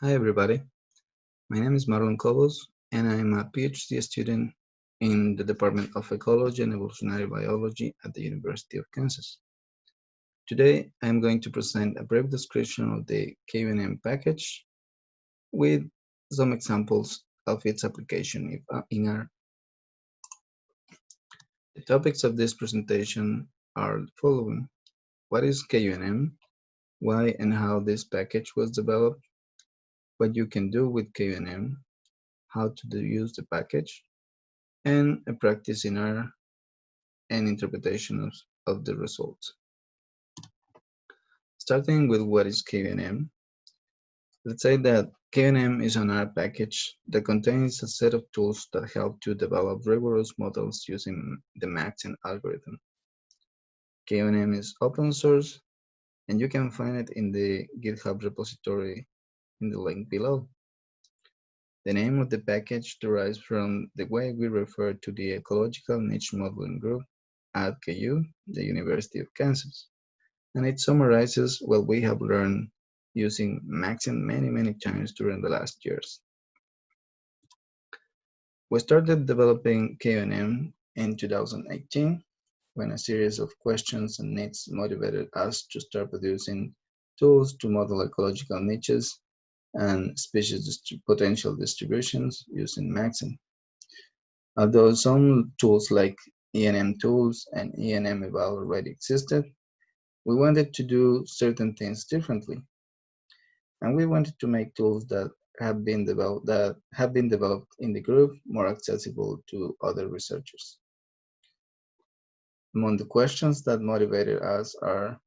Hi everybody, my name is Marlon Cobos and I'm a PhD student in the Department of Ecology and Evolutionary Biology at the University of Kansas. Today I'm going to present a brief description of the kuenm package with some examples of its application uh, in R. The topics of this presentation are the following. What is kuenm? Why and how this package was developed? What you can do with kuenm, how to use the package, and a practice in R and interpretation of, of the results. Starting with what is kuenm, let's say that kuenm is an R package that contains a set of tools that help to develop rigorous models using the Maxent algorithm. kuenm is open source and you can find it in the GitHub repository in the link below. The name of the package derives from the way we refer to the Ecological Niche Modeling Group at KU, the University of Kansas, and it summarizes what we have learned using Maxent many, many times during the last years. We started developing kuenm in 2018 when a series of questions and needs motivated us to start producing tools to model ecological niches and species dist potential distributions using Maxent. Although some tools like ENMTools and ENMeval already existed, we wanted to do certain things differently. And we wanted to make tools that have been developed that have been developed in the group more accessible to other researchers. Among the questions that motivated us are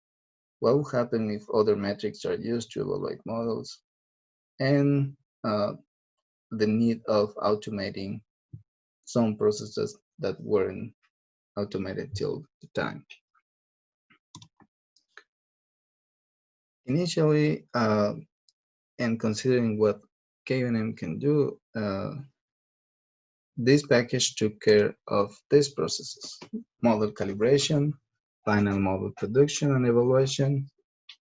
what will happen if other metrics are used to evaluate models? And uh, the need of automating some processes that weren't automated till the time. Initially, uh, and considering what kuenm can do, uh, this package took care of these processes, model calibration, final model production and evaluation,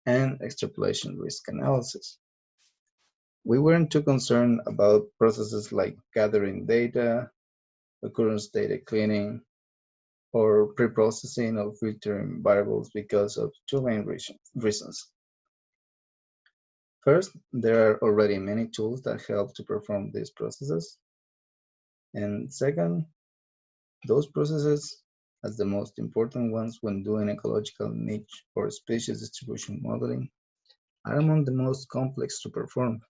and extrapolation risk analysis we weren't too concerned about processes like gathering data, occurrence data cleaning, or pre-processing or filtering variables because of two main reasons. First, there are already many tools that help to perform these processes. And second, those processes as the most important ones when doing ecological niche or species distribution modeling are among the most complex to perform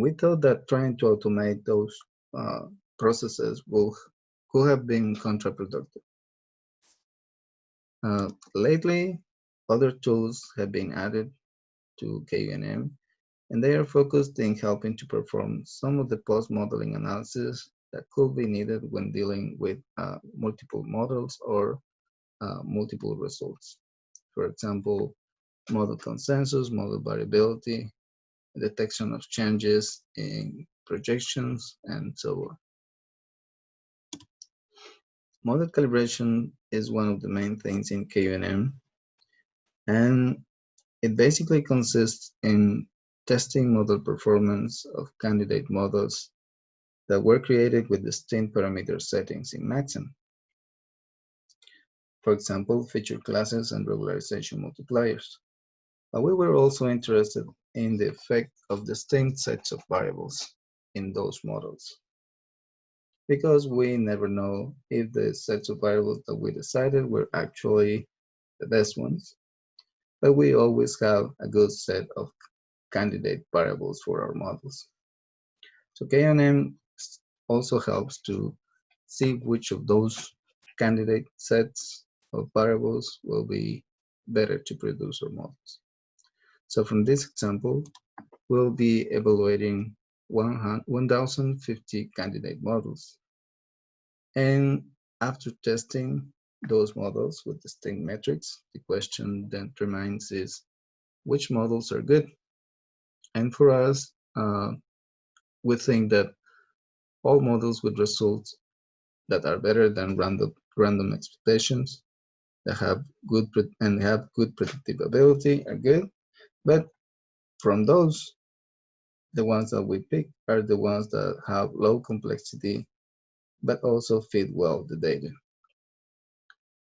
we thought that trying to automate those uh, processes will could have been counterproductive. Uh, lately, other tools have been added to kuenm, and they are focused in helping to perform some of the post-modeling analysis that could be needed when dealing with uh, multiple models or uh, multiple results. For example, model consensus, model variability, detection of changes in projections, and so on. Model calibration is one of the main things in kuenm, and it basically consists in testing model performance of candidate models that were created with distinct parameter settings in Maxent. For example, feature classes and regularization multipliers. But we were also interested in the effect of distinct sets of variables in those models. Because we never know if the sets of variables that we decided were actually the best ones, but we always have a good set of candidate variables for our models. So kuenm also helps to see which of those candidate sets of variables will be better to produce our models. So from this example, we'll be evaluating 1,050 candidate models. And after testing those models with distinct metrics, the question then remains is which models are good? And for us, uh, we think that all models with results that are better than random, random expectations that have good and have good predictive ability are good but from those, the ones that we pick are the ones that have low complexity, but also fit well the data.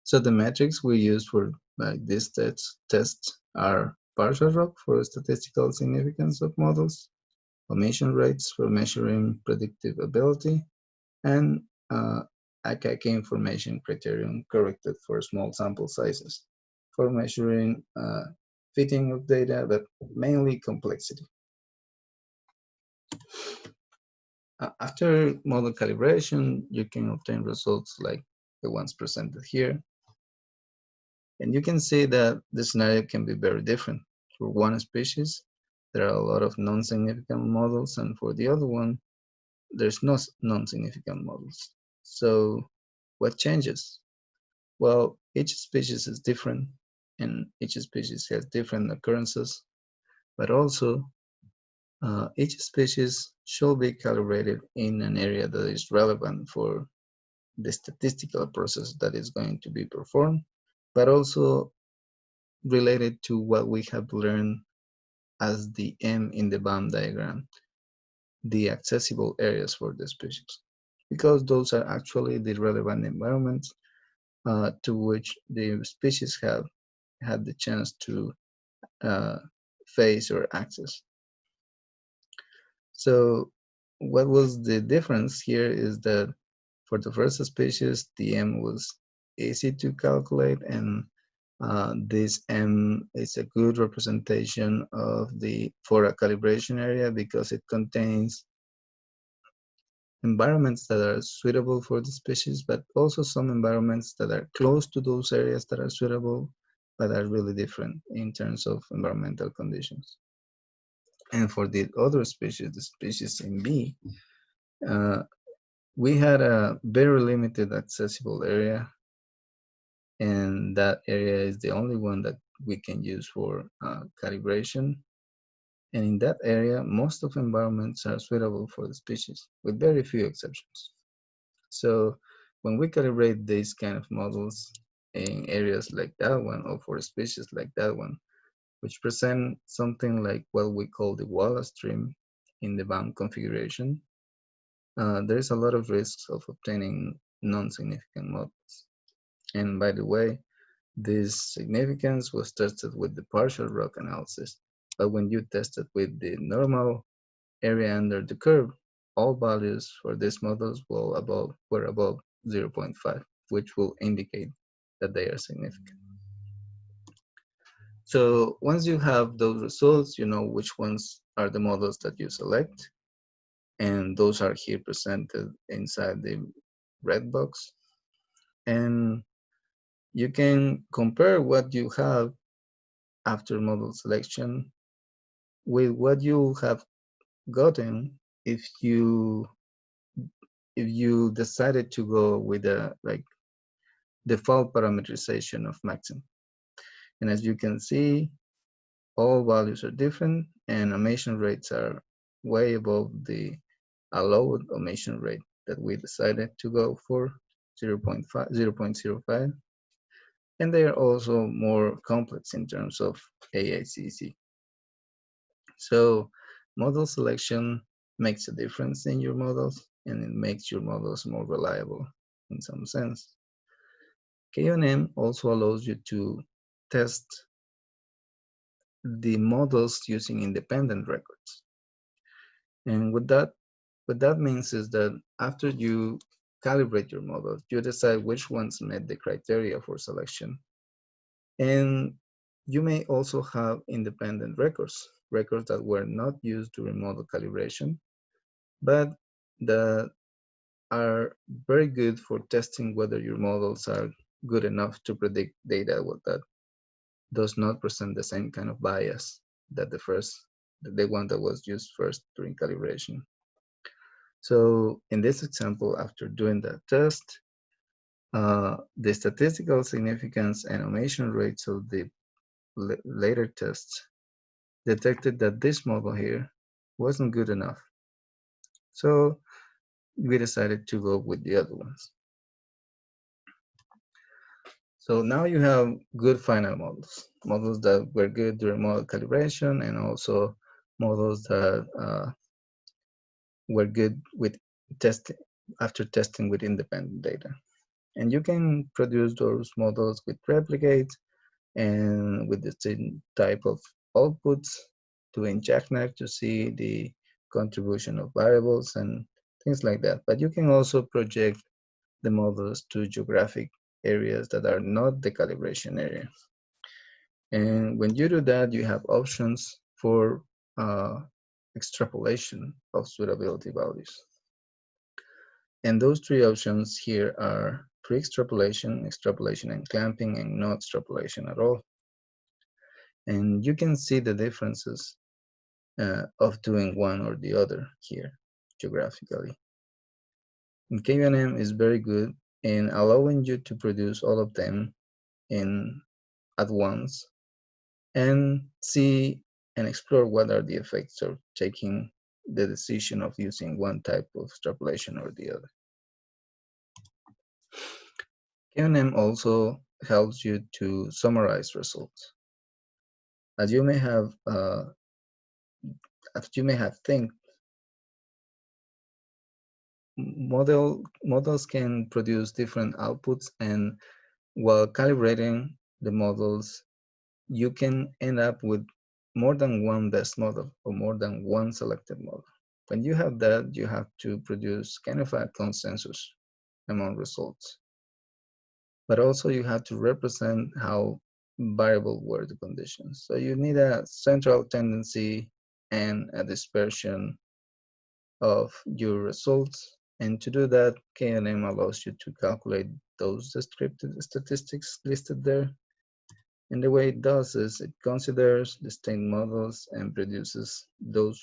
So the metrics we use for like these tests, are partial ROC for statistical significance of models, omission rates for measuring predictive ability, and uh, information criterion corrected for small sample sizes for measuring uh, fitting of data, but mainly complexity. After model calibration, you can obtain results like the ones presented here. And you can see that the scenario can be very different. For one species, there are a lot of non-significant models, and for the other one, there's no non-significant models. So what changes? Well, each species is different, and each species has different occurrences, but also uh, each species should be calibrated in an area that is relevant for the statistical process that is going to be performed, but also related to what we have learned as the M in the BAM diagram, the accessible areas for the species, because those are actually the relevant environments uh, to which the species have had the chance to uh, face or access. So what was the difference here is that for the first species, the M was easy to calculate and uh, this M is a good representation of the for a calibration area because it contains environments that are suitable for the species, but also some environments that are close to those areas that are suitable, but are really different in terms of environmental conditions. And for the other species, the species in B, uh, we had a very limited accessible area. And that area is the only one that we can use for uh, calibration. And in that area, most of environments are suitable for the species, with very few exceptions. So when we calibrate these kind of models in areas like that one, or for species like that one, which present something like what we call the Wallacean dream in the BAM configuration, uh, there is a lot of risks of obtaining non-significant models. And by the way, this significance was tested with the partial ROC analysis, but when you test it with the normal area under the curve, all values for these models will above, were above 0.5, which will indicate that they are significant. So once you have those results, you know which ones are the models that you select. And those are here presented inside the red box. And you can compare what you have after model selection with what you have gotten if you if you decided to go with a like default parameterization of Maxent and as you can see, all values are different and omission rates are way above the allowed omission rate that we decided to go for 0 0.5, 0 0.05. And they are also more complex in terms of AICC. So model selection makes a difference in your models and it makes your models more reliable in some sense. KNN also allows you to test the models using independent records. And what that, what that means is that after you calibrate your model, you decide which ones met the criteria for selection. And you may also have independent records, records that were not used during model calibration, but that are very good for testing whether your models are good enough to predict data that does not present the same kind of bias that the first, the one that was used first during calibration. So in this example, after doing that test, uh, the statistical significance and omission rates of the later tests detected that this model here wasn't good enough. So we decided to go with the other ones. So now you have good final models, models that were good during model calibration and also models that uh, were good with testing after testing with independent data. And you can produce those models with replicates and with the same type of outputs to inject jackknife to see the contribution of variables and things like that. But you can also project the models to geographic areas that are not the calibration area. And when you do that, you have options for uh, extrapolation of suitability values. And those three options here are pre-extrapolation, extrapolation and clamping, and no extrapolation at all. And you can see the differences uh, of doing one or the other here geographically. And kuenm is very good in allowing you to produce all of them in at once and see and explore what are the effects of taking the decision of using one type of extrapolation or the other. kuenm also helps you to summarize results. As you may have, uh, as you may have think, model models can produce different outputs, and while calibrating the models, you can end up with more than one best model or more than one selected model. When you have that, you have to produce kind of a consensus among results. But also you have to represent how variable were the conditions. So you need a central tendency and a dispersion of your results. And to do that, kuenm allows you to calculate those descriptive statistics listed there and the way it does is it considers distinct models and produces those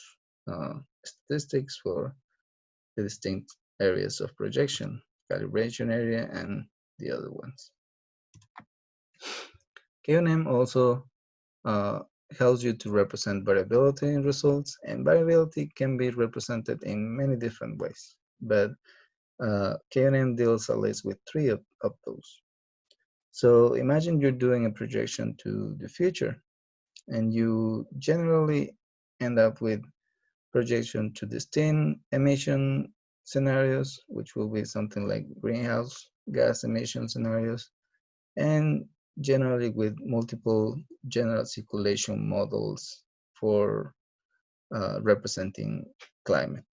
uh, statistics for the distinct areas of projection, calibration area, and the other ones. kuenm also uh, helps you to represent variability in results, and variability can be represented in many different ways, but uh, kuenm deals at least with three of, of those. So imagine you're doing a projection to the future and you generally end up with projection to distinct emission scenarios, which will be something like greenhouse gas emission scenarios, and generally with multiple general circulation models for uh, representing climate,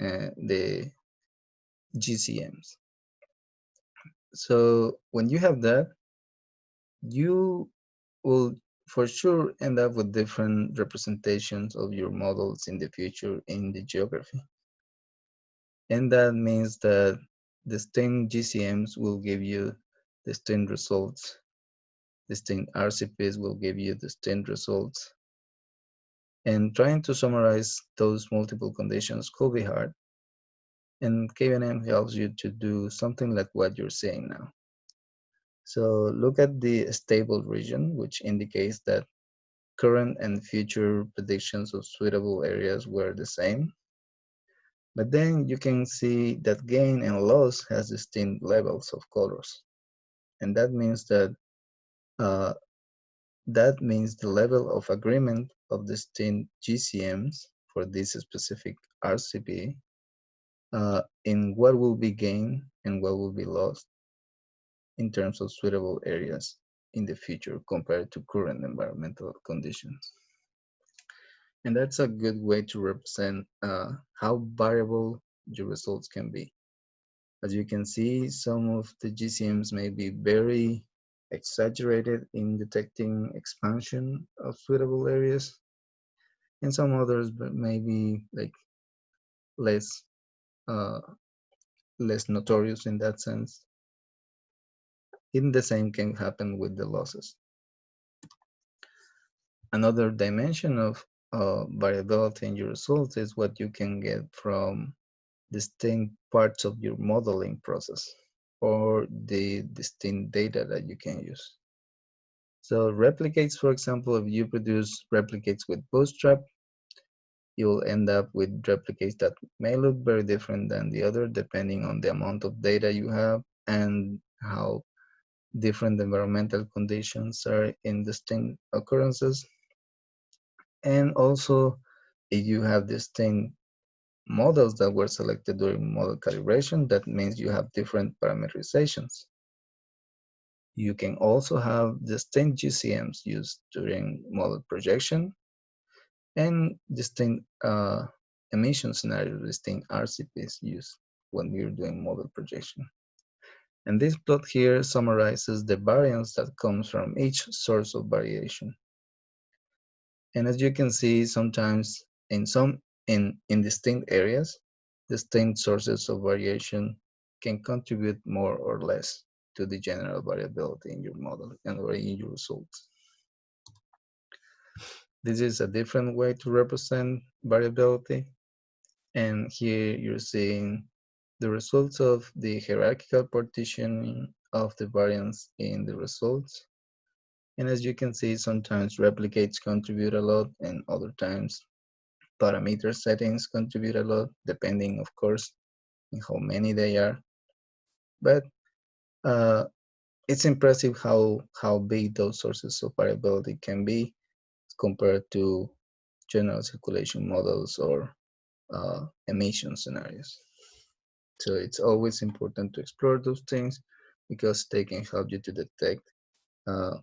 uh, the GCMs. So when you have that, you will for sure end up with different representations of your models in the future in the geography. And that means that the distinct GCMs will give you the distinct results. The Distinct RCPs will give you the distinct results. And trying to summarize those multiple conditions could be hard, and kuenm helps you to do something like what you're saying now. So look at the stable region, which indicates that current and future predictions of suitable areas were the same. But then you can see that gain and loss has distinct levels of colors. And that means that uh, that means the level of agreement of distinct GCMs for this specific RCP uh, in what will be gained and what will be lost in terms of suitable areas in the future compared to current environmental conditions. And that's a good way to represent uh, how variable your results can be. As you can see, some of the GCMs may be very exaggerated in detecting expansion of suitable areas, and some others but maybe like less uh, less notorious in that sense. In the same can happen with the losses. Another dimension of uh, variability in your results is what you can get from distinct parts of your modeling process or the distinct data that you can use. So replicates, for example, if you produce replicates with Bootstrap, you'll end up with replicates that may look very different than the other depending on the amount of data you have and how different environmental conditions are in distinct occurrences. And also if you have distinct models that were selected during model calibration, that means you have different parameterizations. You can also have distinct GCMs used during model projection and distinct uh, emission scenarios, distinct RCPs used when we're doing model projection. And this plot here summarizes the variance that comes from each source of variation. And as you can see, sometimes in some in, in distinct areas, distinct sources of variation can contribute more or less to the general variability in your model and or in your results. This is a different way to represent variability. And here you're seeing the results of the hierarchical partitioning of the variance in the results. And as you can see, sometimes replicates contribute a lot and other times parameter settings contribute a lot, depending, of course, in how many they are. But uh, it's impressive how, how big those sources of variability can be compared to general circulation models or uh, emission scenarios. So it's always important to explore those things because they can help you to detect uh,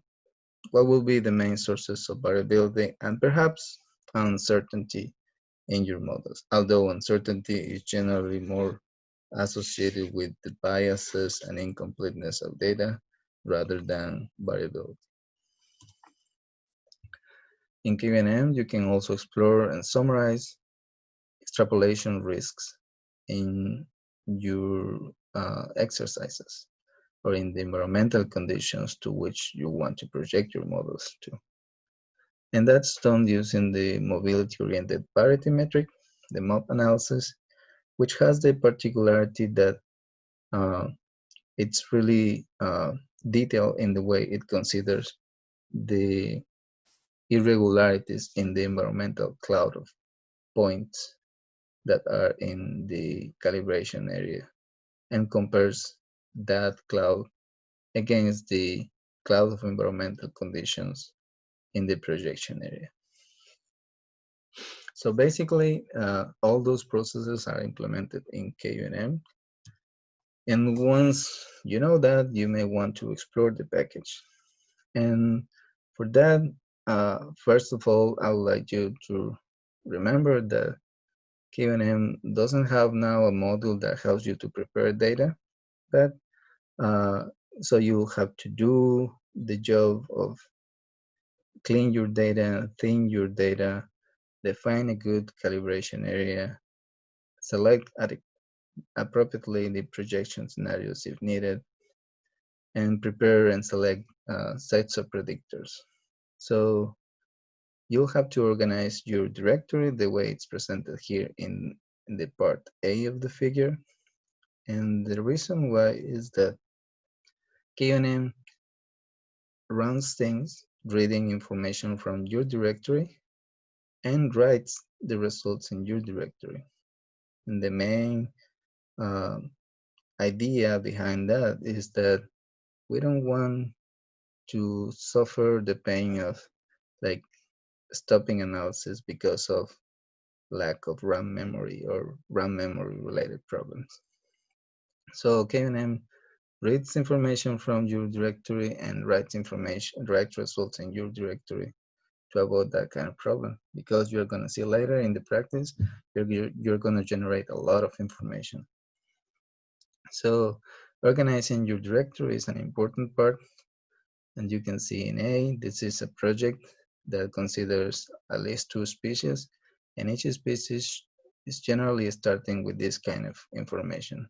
what will be the main sources of variability and perhaps uncertainty in your models. Although uncertainty is generally more associated with the biases and incompleteness of data rather than variability. In kuenm, you can also explore and summarize extrapolation risks in your uh, exercises or in the environmental conditions to which you want to project your models to. And that's done using the mobility-oriented parity metric, the MOP analysis, which has the particularity that uh, it's really uh, detailed in the way it considers the irregularities in the environmental cloud of points that are in the calibration area and compares that cloud against the cloud of environmental conditions in the projection area. So basically, uh, all those processes are implemented in kuenm. And once you know that, you may want to explore the package. And for that, uh, first of all, I would like you to remember that kuenm doesn't have now a module that helps you to prepare data, but uh, so you have to do the job of clean your data, thin your data, define a good calibration area, select appropriately the projection scenarios if needed, and prepare and select uh, sets of predictors. So you'll have to organize your directory the way it's presented here in, in the part A of the figure. And the reason why is that kuenm runs things reading information from your directory and writes the results in your directory. And the main uh, idea behind that is that we don't want to suffer the pain of like stopping analysis because of lack of RAM memory or RAM memory related problems. So kuenm reads information from your directory and writes information, writes results in your directory to avoid that kind of problem because you're going to see later in the practice, you're, you're, you're going to generate a lot of information. So organizing your directory is an important part. And you can see in A, this is a project that considers at least two species, and each species is generally starting with this kind of information.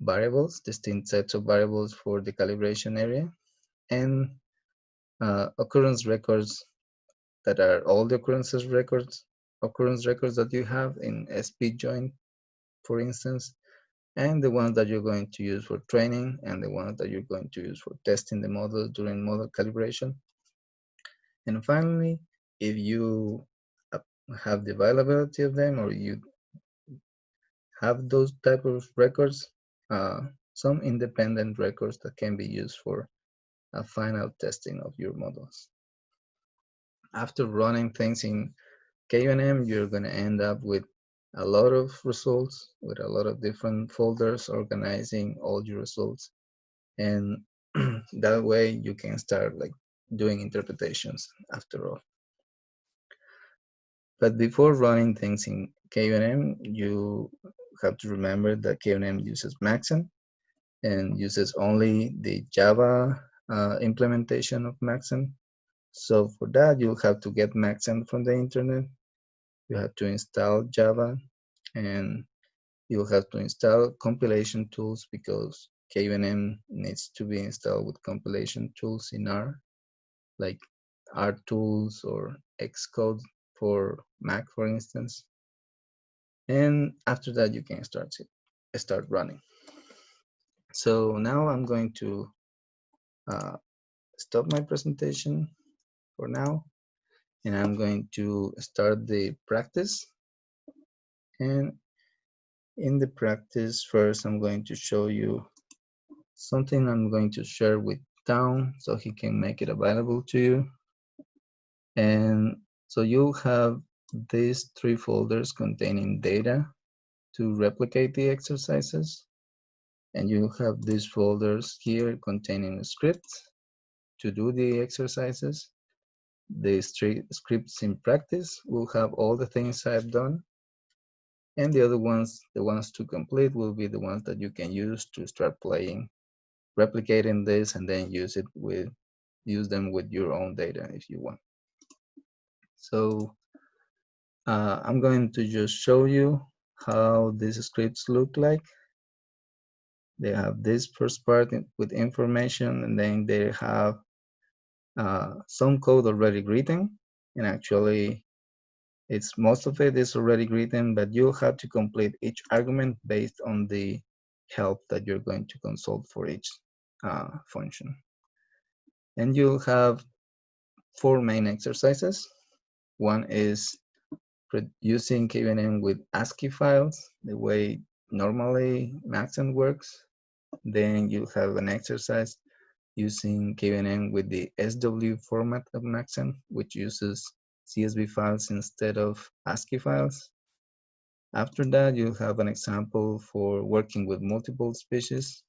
Variables, distinct sets of variables for the calibration area, and uh, occurrence records that are all the occurrences records, occurrence records that you have in SP joint, for instance, and the ones that you're going to use for training and the ones that you're going to use for testing the model during model calibration. And finally, if you have the availability of them or you have those type of records, uh, some independent records that can be used for a final testing of your models. After running things in kuenm, you're going to end up with a lot of results with a lot of different folders organizing all your results. And that way you can start like doing interpretations after all. But before running things in kuenm, you have to remember that kuenm uses Maxent and uses only the Java uh, implementation of Maxent. So for that, you'll have to get Maxent from the internet. You have to install Java and you'll have to install compilation tools because kuenm needs to be installed with compilation tools in R, like R tools or Xcode for Mac, for instance. And after that, you can start start running. So now I'm going to uh, stop my presentation for now, and I'm going to start the practice. And in the practice, first I'm going to show you something I'm going to share with Town so he can make it available to you. And so you have these three folders containing data to replicate the exercises. And you have these folders here containing scripts to do the exercises. The scripts in practice will have all the things I've done. And the other ones, the ones to complete, will be the ones that you can use to start playing, replicating this, and then use it with, use them with your own data if you want. So uh, I'm going to just show you how these scripts look like. They have this first part with information and then they have uh, some code already written and actually it's most of it is already written but you have to complete each argument based on the help that you're going to consult for each uh, function. And you'll have four main exercises. One is using kuenm with ASCII files, the way normally Maxent works. Then you have an exercise using kuenm with the SW format of Maxent, which uses CSV files instead of ASCII files. After that, you'll have an example for working with multiple species.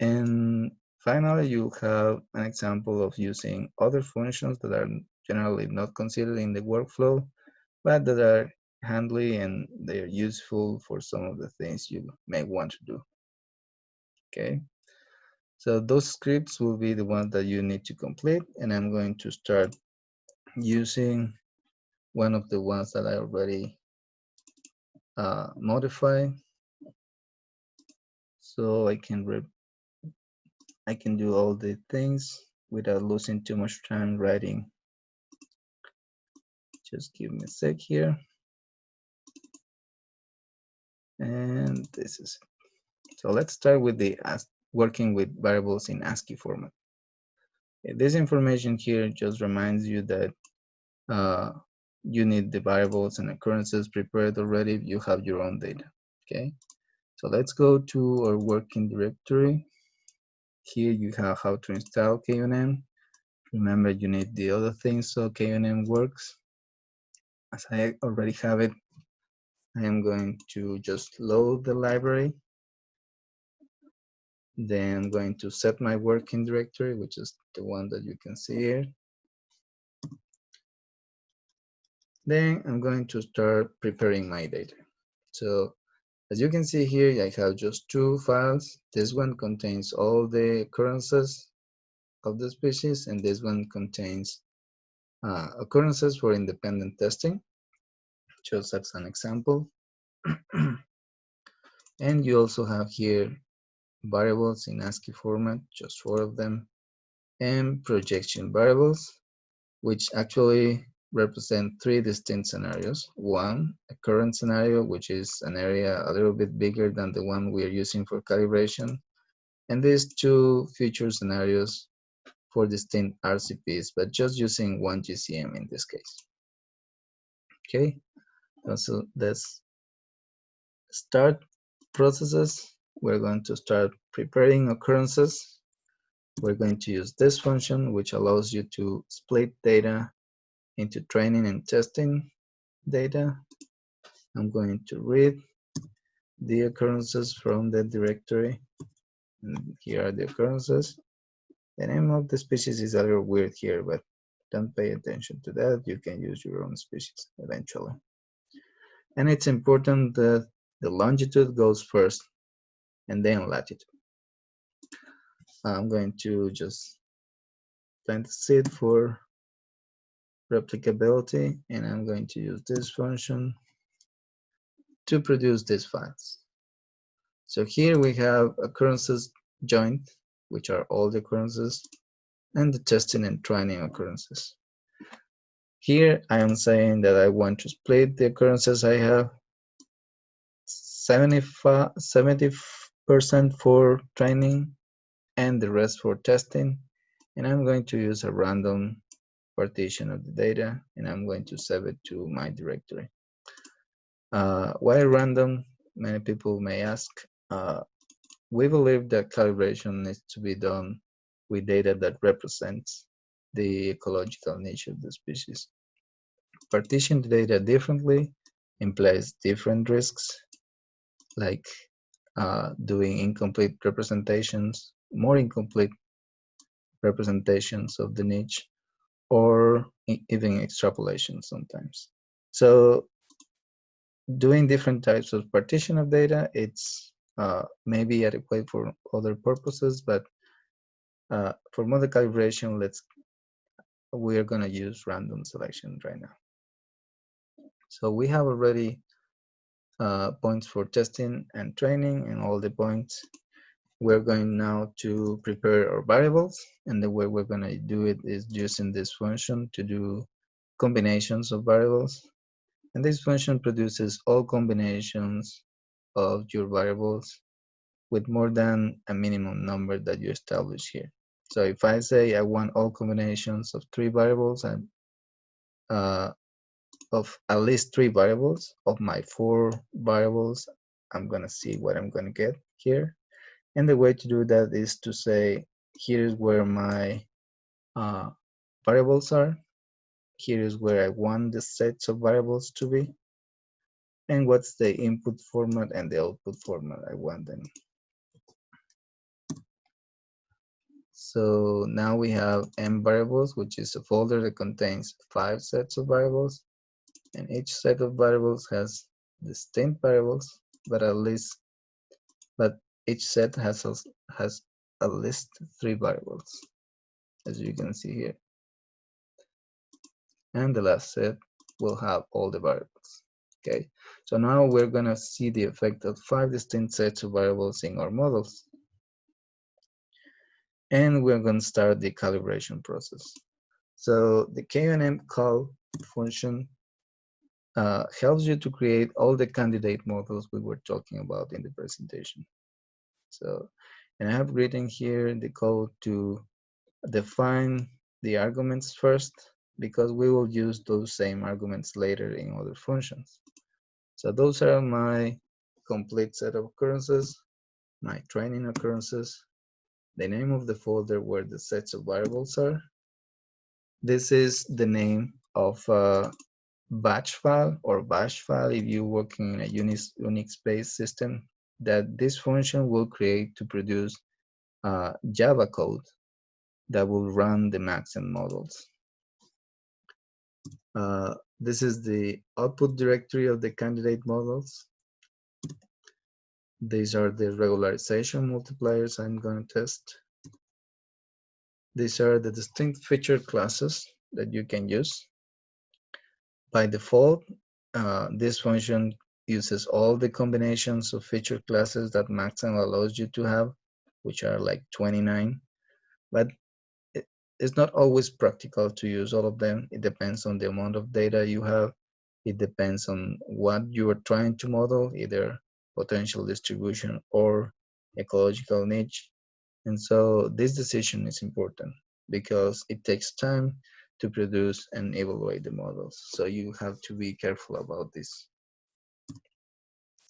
And finally, you'll have an example of using other functions that are generally not considered in the workflow, but that are handy and they're useful for some of the things you may want to do. Okay, so those scripts will be the ones that you need to complete, and I'm going to start using one of the ones that I already uh, modified. So I can I can do all the things without losing too much time writing just give me a sec here. And this is it. So let's start with the working with variables in ASCII format. This information here just reminds you that uh, you need the variables and occurrences prepared already if you have your own data, okay? So let's go to our working directory. Here you have how to install kuenm. Remember, you need the other things so kuenm works as I already have it, I am going to just load the library. Then I'm going to set my working directory, which is the one that you can see here. Then I'm going to start preparing my data. So as you can see here, I have just two files. This one contains all the occurrences of the species, and this one contains uh, occurrences for independent testing, just as an example. and you also have here variables in ASCII format, just four of them, and projection variables, which actually represent three distinct scenarios. One, a current scenario, which is an area a little bit bigger than the one we are using for calibration. And these two future scenarios for distinct RCPs, but just using one GCM in this case. Okay, so let's start processes. We're going to start preparing occurrences. We're going to use this function, which allows you to split data into training and testing data. I'm going to read the occurrences from the directory. And here are the occurrences. The name of the species is a little weird here, but don't pay attention to that. You can use your own species eventually. And it's important that the longitude goes first and then latitude. I'm going to just plant the seed for replicability and I'm going to use this function to produce these files. So here we have occurrences joint, which are all the occurrences, and the testing and training occurrences. Here I am saying that I want to split the occurrences I have 75, 70% for training and the rest for testing. And I'm going to use a random partition of the data and I'm going to save it to my directory. Uh, why random? Many people may ask. Uh, we believe that calibration needs to be done with data that represents the ecological niche of the species. Partition the data differently implies different risks like uh, doing incomplete representations, more incomplete representations of the niche, or even extrapolation sometimes. So doing different types of partition of data, it's uh, maybe adequate for other purposes, but uh, for model calibration, let's we're going to use random selection right now. So we have already uh, points for testing and training and all the points. We're going now to prepare our variables and the way we're going to do it is using this function to do combinations of variables. And this function produces all combinations of your variables with more than a minimum number that you establish here. So if I say I want all combinations of three variables and uh, of at least three variables of my four variables I'm gonna see what I'm gonna get here. And the way to do that is to say here's where my uh, variables are. Here is where I want the sets of variables to be and what's the input format and the output format? I want them. So now we have m variables which is a folder that contains five sets of variables and each set of variables has distinct variables but at least but each set has a, has at least three variables as you can see here. And the last set will have all the variables okay so now we're gonna see the effect of five distinct sets of variables in our models. And we're to start the calibration process. So the kuenm call function uh, helps you to create all the candidate models we were talking about in the presentation. So, and I have written here the code to define the arguments first because we will use those same arguments later in other functions. So those are my complete set of occurrences, my training occurrences, the name of the folder where the sets of variables are. This is the name of a batch file or bash file if you're working in a Unix, Unix-based system that this function will create to produce uh, Java code that will run the Maxent models. Uh, this is the output directory of the candidate models. These are the regularization multipliers I'm going to test. These are the distinct feature classes that you can use by default, uh, this function uses all the combinations of feature classes that Maxent allows you to have, which are like 29. But it's not always practical to use all of them. It depends on the amount of data you have. It depends on what you are trying to model, either potential distribution or ecological niche. And so this decision is important because it takes time to produce and evaluate the models. So you have to be careful about this.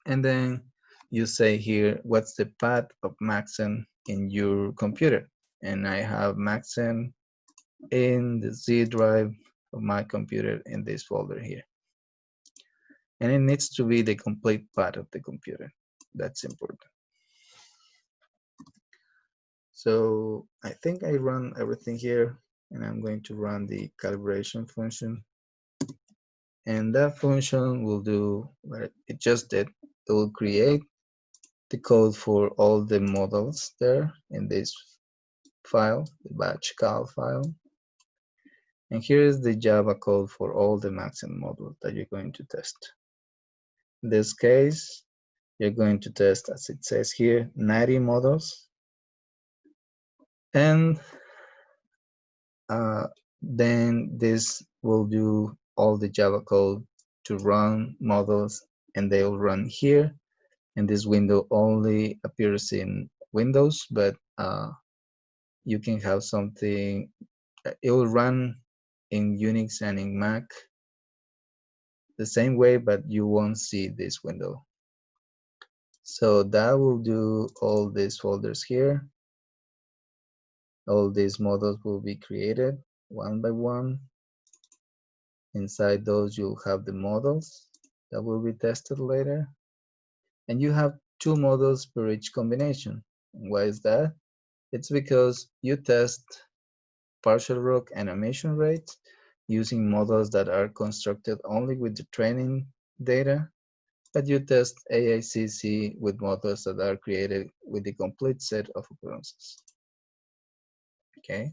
And then you say here, what's the path of Maxent in your computer? And I have Maxent in the Z drive of my computer in this folder here. And it needs to be the complete path of the computer. That's important. So I think I run everything here and I'm going to run the calibration function. And that function will do what it just did. It will create the code for all the models there in this file, the batch cal file. And here is the Java code for all the Maxent models that you're going to test. In this case, you're going to test, as it says here, 90 models. And uh, then this will do all the Java code to run models and they'll run here. And this window only appears in Windows, but uh, you can have something, it will run in Unix and in Mac the same way, but you won't see this window. So that will do all these folders here. All these models will be created one by one. Inside those, you'll have the models that will be tested later. And you have two models per each combination. Why is that? It's because you test partial ROC animation rate using models that are constructed only with the training data, but you test AICC with models that are created with the complete set of occurrences. Okay,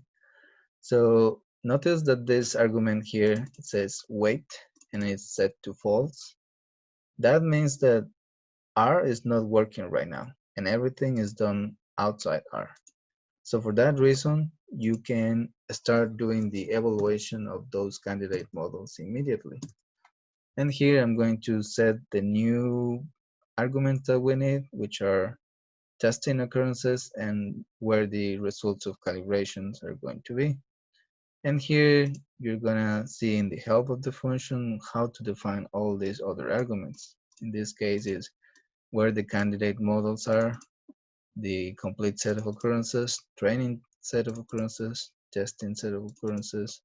so notice that this argument here, it says wait and it's set to false. That means that R is not working right now, and everything is done outside R. So for that reason, you can start doing the evaluation of those candidate models immediately. And here I'm going to set the new arguments that we need, which are testing occurrences and where the results of calibrations are going to be. And here you're gonna see in the help of the function how to define all these other arguments. In this case is where the candidate models are, the complete set of occurrences, training set of occurrences, testing set of occurrences,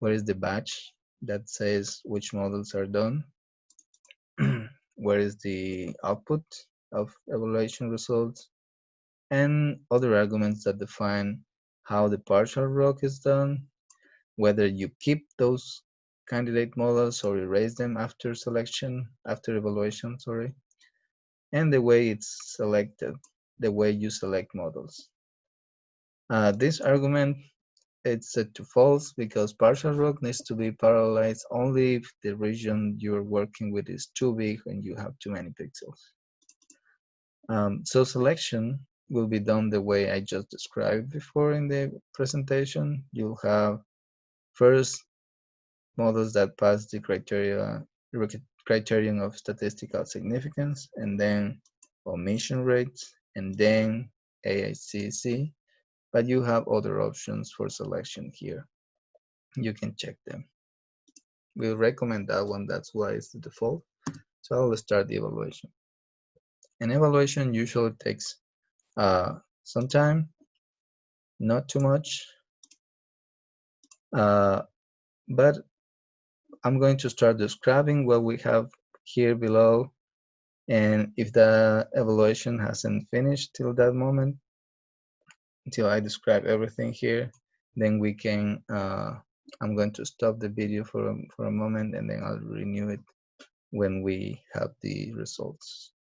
where is the batch that says which models are done, where is the output of evaluation results, and other arguments that define how the partial ROC is done, whether you keep those candidate models or erase them after selection, after evaluation, sorry, and the way it's selected the way you select models. Uh, this argument it's set to false because partial ROC needs to be parallelized only if the region you're working with is too big and you have too many pixels. Um, so selection will be done the way I just described before in the presentation. You'll have first models that pass the criteria criterion of statistical significance and then omission rates and then AICC, but you have other options for selection here. You can check them. We recommend that one, that's why it's the default. So I'll start the evaluation. An evaluation usually takes uh, some time, not too much, uh, but I'm going to start describing what we have here below and if the evaluation hasn't finished till that moment, until I describe everything here, then we can, uh, I'm going to stop the video for a, for a moment and then I'll renew it when we have the results.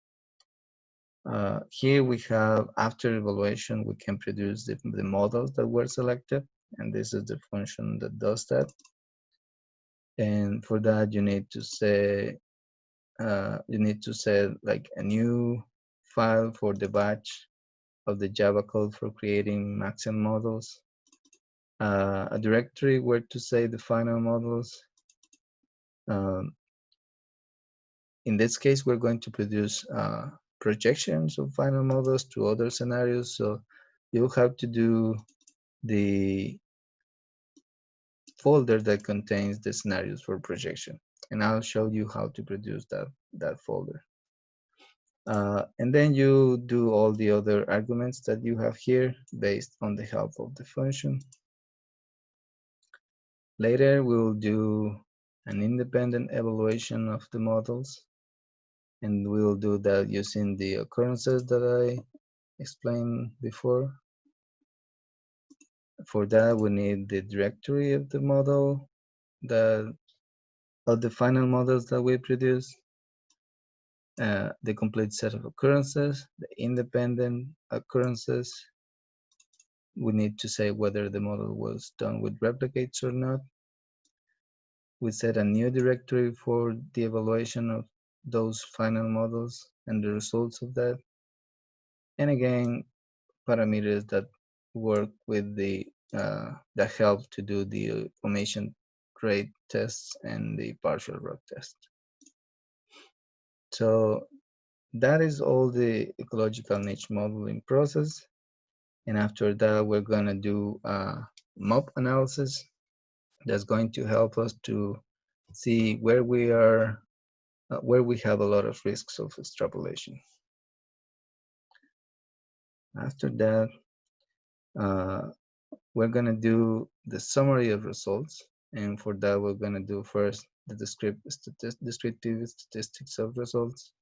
Uh, here we have, after evaluation, we can produce the, the models that were selected. And this is the function that does that. And for that, you need to say uh, you need to set like a new file for the batch of the Java code for creating Maxent models, uh, a directory where to save the final models. Um, in this case, we're going to produce uh, projections of final models to other scenarios. So you'll have to do the folder that contains the scenarios for projection and I'll show you how to produce that, that folder. Uh, and then you do all the other arguments that you have here based on the help of the function. Later, we'll do an independent evaluation of the models. And we'll do that using the occurrences that I explained before. For that, we need the directory of the model, the of the final models that we produce, uh, the complete set of occurrences, the independent occurrences. We need to say whether the model was done with replicates or not. We set a new directory for the evaluation of those final models and the results of that. And again, parameters that work with the uh, that help to do the omission rate tests and the partial ROC test. So that is all the ecological niche modeling process. And after that, we're gonna do a MOP analysis that's going to help us to see where we are, uh, where we have a lot of risks of extrapolation. After that, uh, we're gonna do the summary of results. And for that, we're gonna do first the descriptive, statistics of results.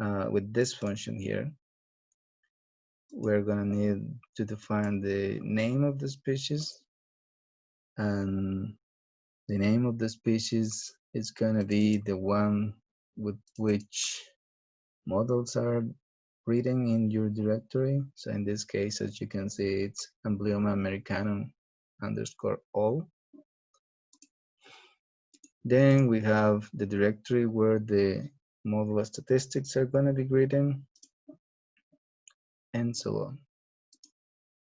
Uh, with this function here, we're gonna need to define the name of the species and the name of the species is gonna be the one with which models are reading in your directory. So in this case, as you can see, it's Amblyomma americanum underscore all. Then we have the directory where the model statistics are going to be grading and so on.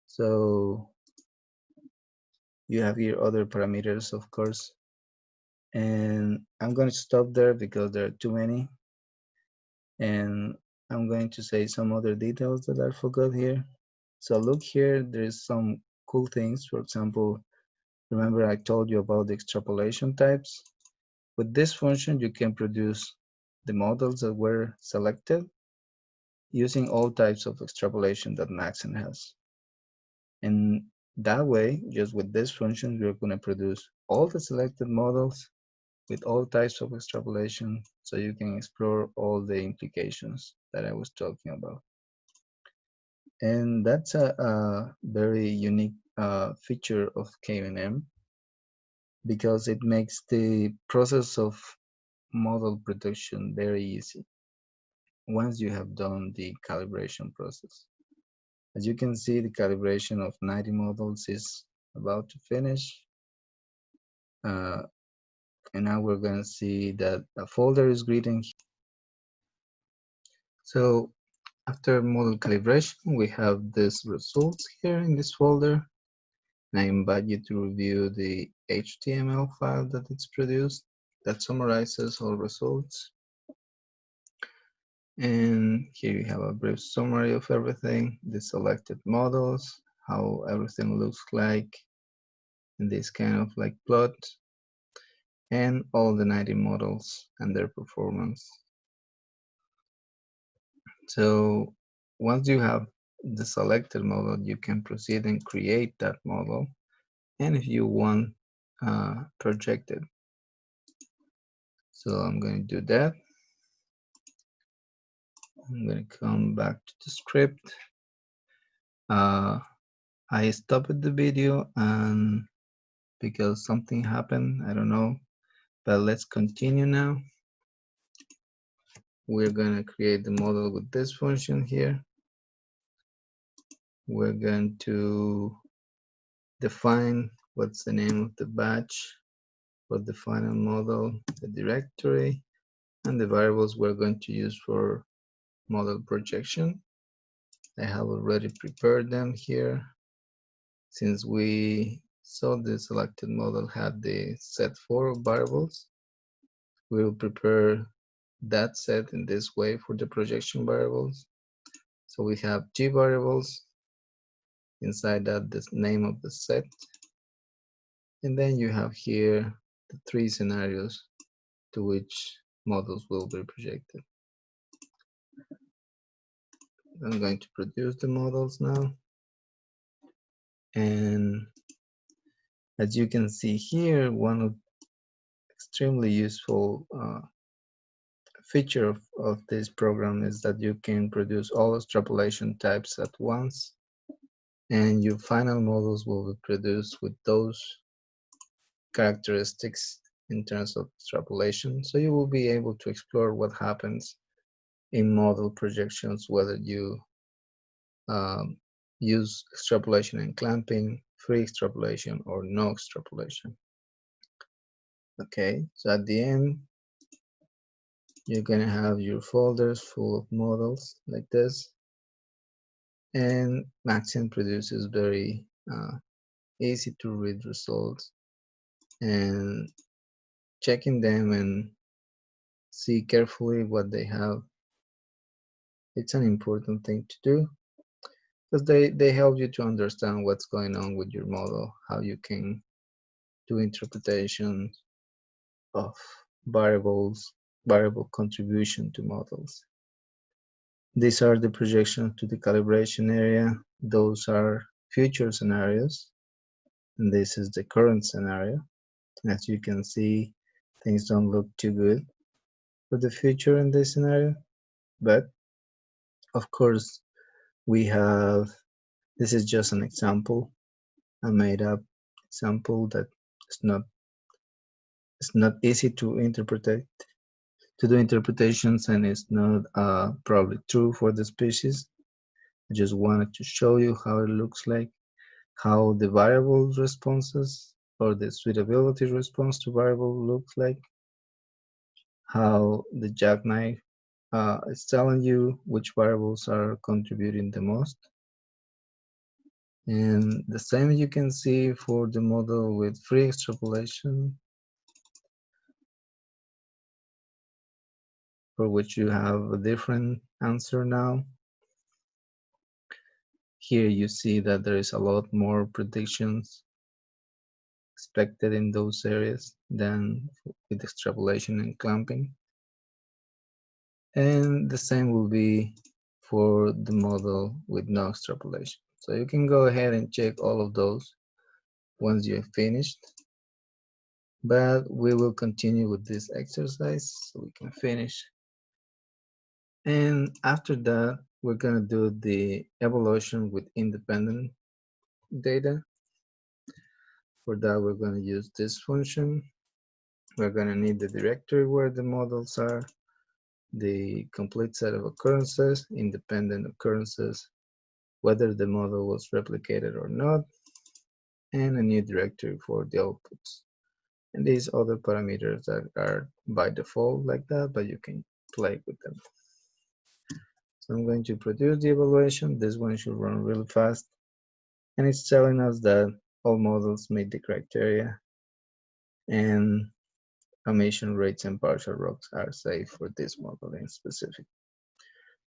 So you have here other parameters, of course. And I'm going to stop there because there are too many. And I'm going to say some other details that I forgot here. So look here, there's some cool things. For example, remember I told you about the extrapolation types. With this function, you can produce the models that were selected using all types of extrapolation that Maxent has. And that way, just with this function, you're going to produce all the selected models with all types of extrapolation so you can explore all the implications that I was talking about. And that's a, a very unique uh, feature of kuenm because it makes the process of model production very easy once you have done the calibration process. As you can see, the calibration of 90 models is about to finish. Uh, and now we're going to see that a folder is greeting. So after model calibration, we have this results here in this folder. I invite you to review the HTML file that it's produced that summarizes all results. And here you have a brief summary of everything, the selected models, how everything looks like in this kind of like plot, and all the 90 models and their performance. So once you have the selected model, you can proceed and create that model. And if you want, uh, project it. So I'm going to do that. I'm going to come back to the script. Uh, I stopped the video and because something happened, I don't know, but let's continue now. We're going to create the model with this function here we're going to define what's the name of the batch for the final model, the directory, and the variables we're going to use for model projection. I have already prepared them here. Since we saw the selected model had the set for variables, we will prepare that set in this way for the projection variables. So we have G variables inside that the name of the set. And then you have here the three scenarios to which models will be projected. I'm going to produce the models now. And As you can see here, one of extremely useful uh, feature of, of this program is that you can produce all extrapolation types at once and your final models will be produced with those characteristics in terms of extrapolation. So you will be able to explore what happens in model projections, whether you um, use extrapolation and clamping, free extrapolation, or no extrapolation. Okay, so at the end, you're gonna have your folders full of models like this. And Maxent produces very uh, easy to read results and checking them and see carefully what they have. It's an important thing to do because they, they help you to understand what's going on with your model, how you can do interpretations of variables, variable contribution to models. These are the projections to the calibration area. Those are future scenarios. And this is the current scenario. As you can see, things don't look too good for the future in this scenario. But of course, we have, this is just an example, a made up example that is not, it's not easy to interpret to do interpretations and it's not uh, probably true for the species. I just wanted to show you how it looks like, how the variable responses or the suitability response to variable looks like, how the jackknife uh, is telling you which variables are contributing the most. And the same you can see for the model with free extrapolation for which you have a different answer now. Here you see that there is a lot more predictions expected in those areas than with extrapolation and clamping. And the same will be for the model with no extrapolation. So you can go ahead and check all of those once you have finished. But we will continue with this exercise so we can finish and after that, we're going to do the evolution with independent data. For that, we're going to use this function. We're going to need the directory where the models are, the complete set of occurrences, independent occurrences, whether the model was replicated or not, and a new directory for the outputs. And these other parameters that are by default like that, but you can play with them. So I'm going to produce the evaluation. This one should run really fast. And it's telling us that all models meet the criteria and omission rates and partial ROCs are safe for this model in specific.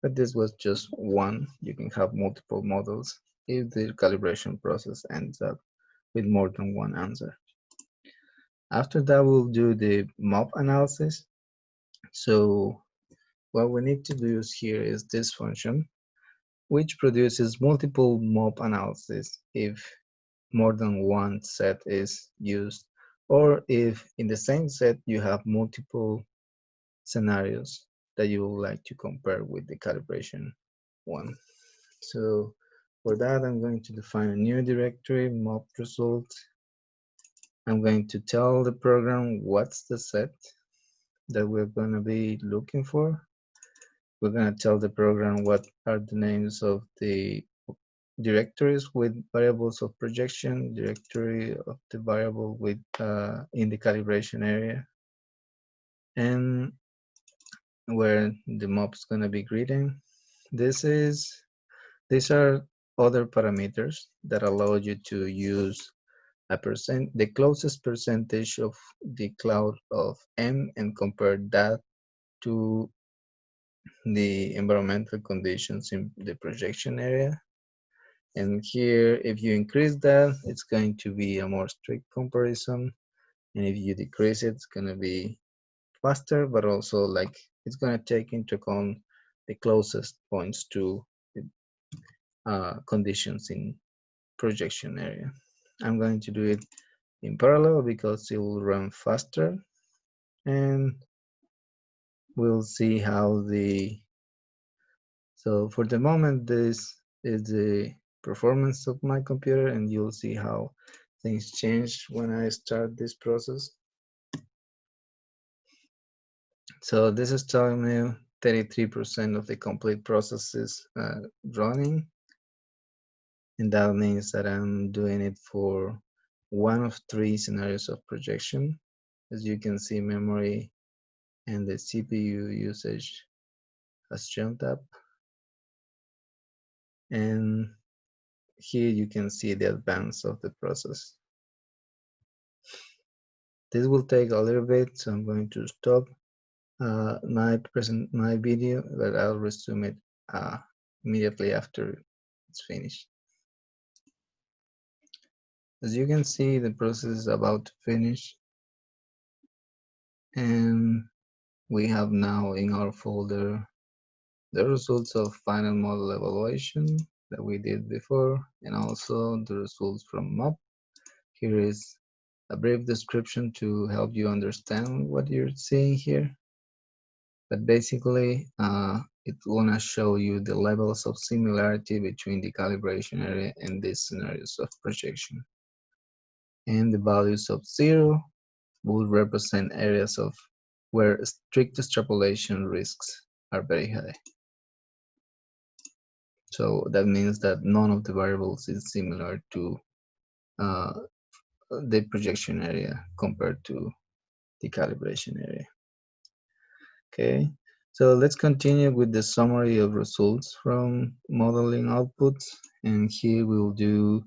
But this was just one. You can have multiple models if the calibration process ends up with more than one answer. After that, we'll do the MOP analysis. So what we need to do here is this function, which produces multiple MOP analysis if more than one set is used, or if in the same set you have multiple scenarios that you would like to compare with the calibration one. So for that, I'm going to define a new directory, MOP result. I'm going to tell the program what's the set that we're going to be looking for we're going to tell the program what are the names of the directories with variables of projection, directory of the variable with uh, in the calibration area, and where the MOP is going to be greeting. This is these are other parameters that allow you to use a percent, the closest percentage of the cloud of M and compare that to the environmental conditions in the projection area. And here, if you increase that, it's going to be a more strict comparison. And if you decrease it, it's going to be faster, but also like it's going to take into account the closest points to uh, conditions in projection area. I'm going to do it in parallel because it will run faster and we'll see how the so for the moment this is the performance of my computer and you'll see how things change when I start this process. So this is telling me 33% of the complete process is uh, running. And that means that I'm doing it for one of three scenarios of projection. As you can see, memory and the CPU usage has jumped up. And here you can see the advance of the process. This will take a little bit, so I'm going to stop uh, my present my video, but I'll resume it uh, immediately after it's finished. As you can see, the process is about to finish. And we have now in our folder the results of final model evaluation that we did before and also the results from MOP. Here is a brief description to help you understand what you're seeing here. But basically, uh, it's gonna show you the levels of similarity between the calibration area and these scenarios of projection. And the values of zero will represent areas of where strict extrapolation risks are very high. So that means that none of the variables is similar to uh, the projection area compared to the calibration area. Okay, so let's continue with the summary of results from modeling outputs. And here we'll do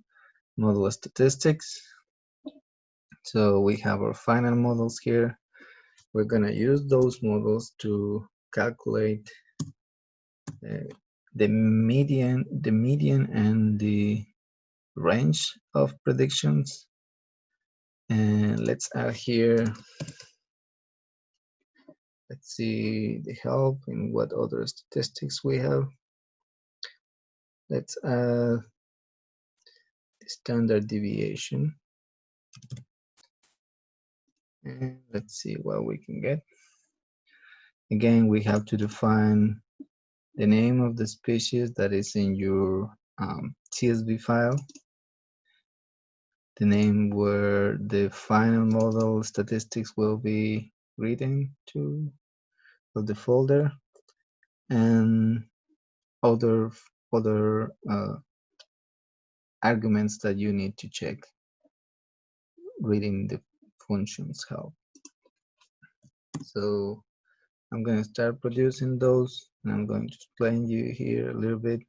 model statistics. So we have our final models here. We're gonna use those models to calculate uh, the median, the median and the range of predictions. And let's add here, let's see the help and what other statistics we have. Let's add the standard deviation. And let's see what we can get. Again, we have to define the name of the species that is in your um, CSV file, the name where the final model statistics will be written to of the folder, and other other uh, arguments that you need to check reading the functions help. So I'm going to start producing those and I'm going to explain you here a little bit.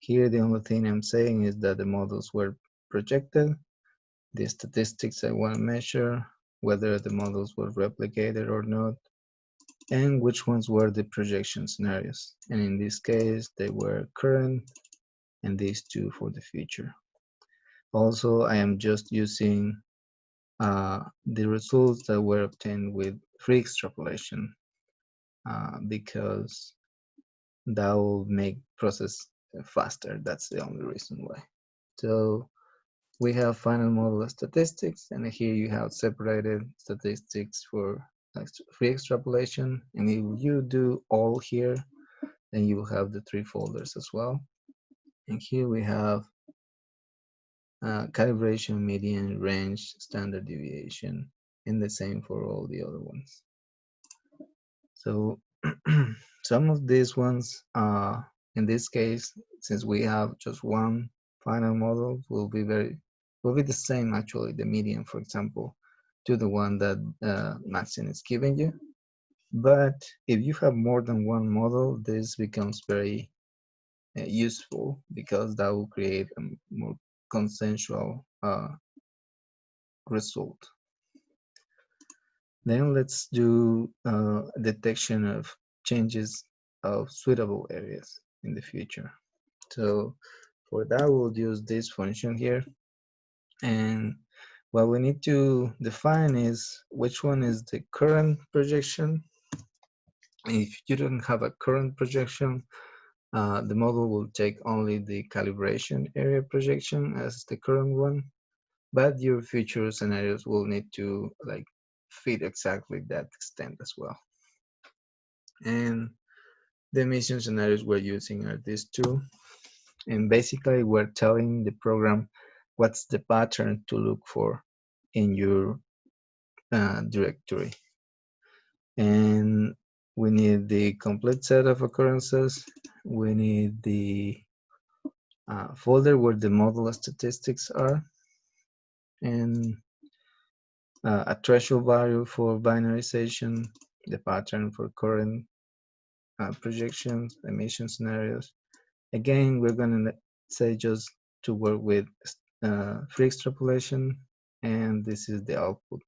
Here the only thing I'm saying is that the models were projected, the statistics I want to measure, whether the models were replicated or not, and which ones were the projection scenarios. And in this case, they were current and these two for the future. Also, I am just using uh, the results that were obtained with free extrapolation uh, because that will make process faster. That's the only reason why. So we have final model statistics, and here you have separated statistics for free extrapolation. And if you do all here, then you will have the three folders as well. And here we have uh, calibration, median, range, standard deviation, and the same for all the other ones. So some of these ones, uh, in this case, since we have just one final model, will be very, will be the same actually, the median, for example, to the one that uh, Maxent is giving you. But if you have more than one model, this becomes very uh, useful because that will create a more consensual uh, result. Then let's do uh, detection of changes of suitable areas in the future. So for that, we'll use this function here. And what we need to define is which one is the current projection. If you don't have a current projection, uh, the model will take only the calibration area projection as the current one. but your future scenarios will need to like fit exactly that extent as well. And the emission scenarios we're using are these two. And basically we're telling the program what's the pattern to look for in your uh, directory. And we need the complete set of occurrences. We need the uh, folder where the model statistics are and uh, a threshold value for binarization, the pattern for current uh, projections, emission scenarios. Again, we're going to say just to work with uh, free extrapolation, and this is the output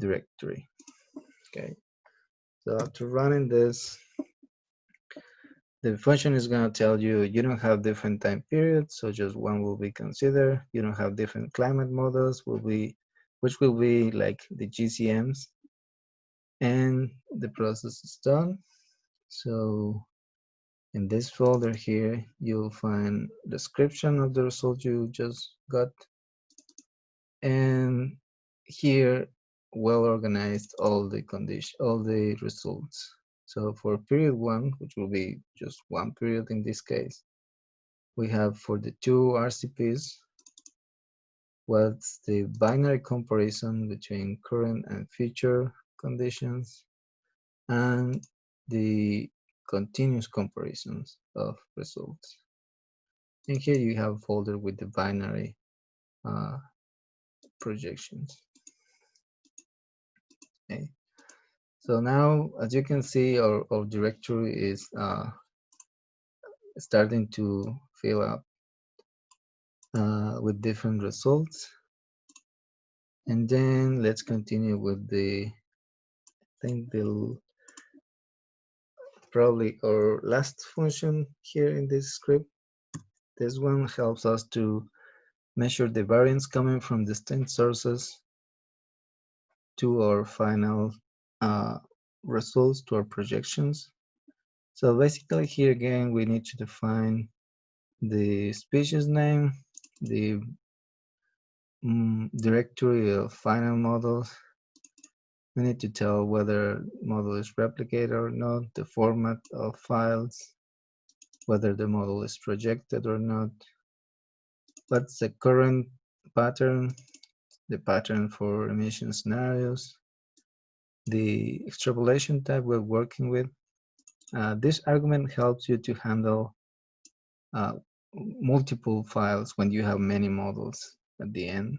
directory. Okay, so after running this, the function is going to tell you you don't have different time periods, so just one will be considered. You don't have different climate models, will be which will be like the GCMs, and the process is done. So in this folder here, you'll find description of the result you just got. And here, well organized all the condition, all the results. So for period one, which will be just one period in this case, we have for the two RCPs, what's the binary comparison between current and future conditions, and the continuous comparisons of results. And here you have a folder with the binary uh, projections. Okay. So now, as you can see, our, our directory is uh, starting to fill up uh, with different results. And then let's continue with the, I think the probably our last function here in this script. This one helps us to measure the variance coming from distinct sources to our final uh, results, to our projections. So basically here again, we need to define the species name, the um, directory of final models, we need to tell whether model is replicated or not, the format of files, whether the model is projected or not, what's the current pattern, the pattern for emission scenarios, the extrapolation type we're working with. Uh, this argument helps you to handle uh, multiple files when you have many models at the end.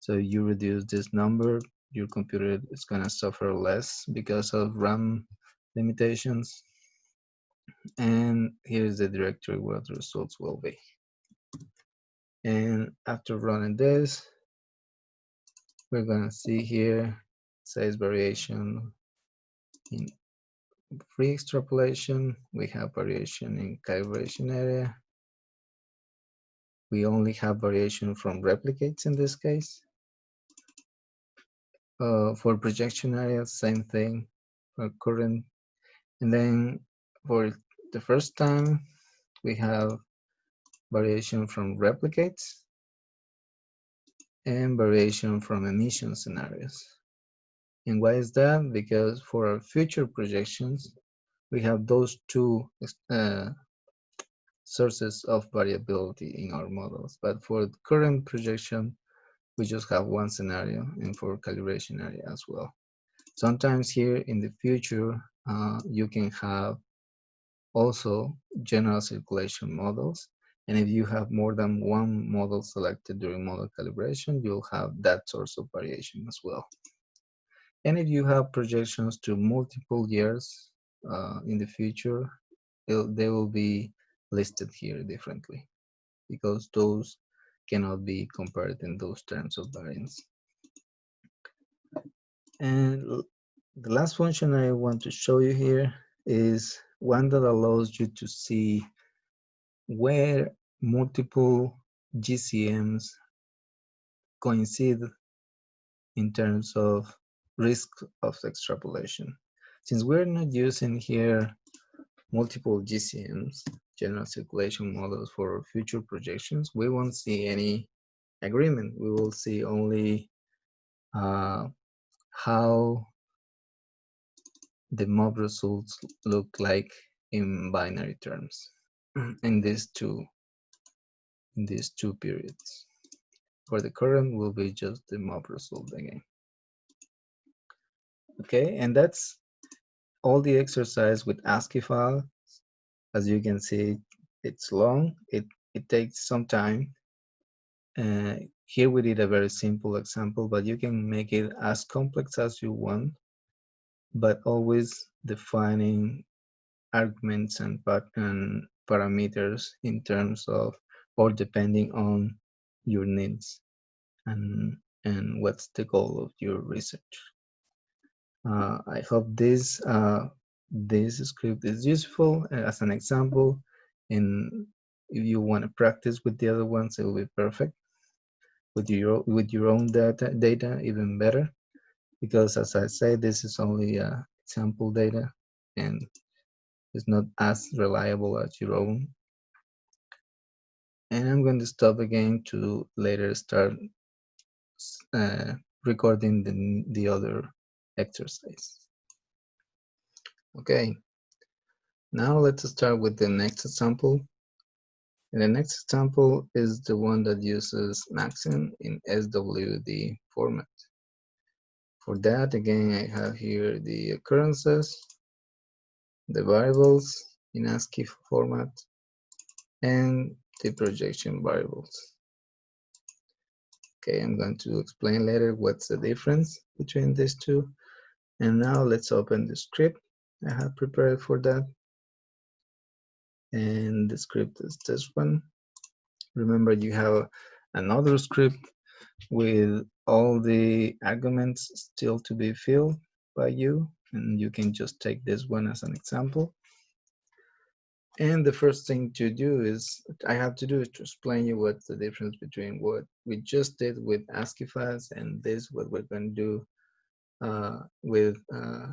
So you reduce this number your computer is going to suffer less because of RAM limitations. And here's the directory where the results will be. And after running this, we're to see here size variation in free extrapolation. We have variation in calibration area. We only have variation from replicates in this case. Uh, for projection area, same thing, for current. And then for the first time, we have variation from replicates and variation from emission scenarios. And why is that? Because for our future projections, we have those two uh, sources of variability in our models. But for the current projection, we just have one scenario and for calibration area as well. Sometimes here in the future, uh, you can have also general circulation models. And if you have more than one model selected during model calibration, you'll have that source of variation as well. And if you have projections to multiple years uh, in the future, they will be listed here differently because those cannot be compared in those terms of variance. And the last function I want to show you here is one that allows you to see where multiple GCMs coincide in terms of risk of extrapolation. Since we're not using here multiple GCMs, general circulation models for future projections, we won't see any agreement. We will see only uh, how the MOP results look like in binary terms in these two in these two periods. For the current will be just the MOP result again. Okay, and that's all the exercise with ASCII file. As you can see, it's long. It it takes some time. Uh, here we did a very simple example, but you can make it as complex as you want, but always defining arguments and, and parameters in terms of or depending on your needs and and what's the goal of your research. Uh, I hope this uh, this script is useful as an example. And if you want to practice with the other ones it will be perfect. With your with your own data data even better. Because as I say this is only uh, example data and it's not as reliable as your own. And I'm going to stop again to later start uh, recording the, the other exercise. Okay. Now let's start with the next example and the next example is the one that uses Maxent in SWD format. For that, again, I have here the occurrences, the variables in ASCII format, and the projection variables. Okay, I'm going to explain later what's the difference between these two. And now let's open the script I have prepared for that and the script is this one. Remember you have another script with all the arguments still to be filled by you and you can just take this one as an example. And the first thing to do is, I have to do is to explain you what's the difference between what we just did with ASCII files and this, what we're going to do uh, with uh,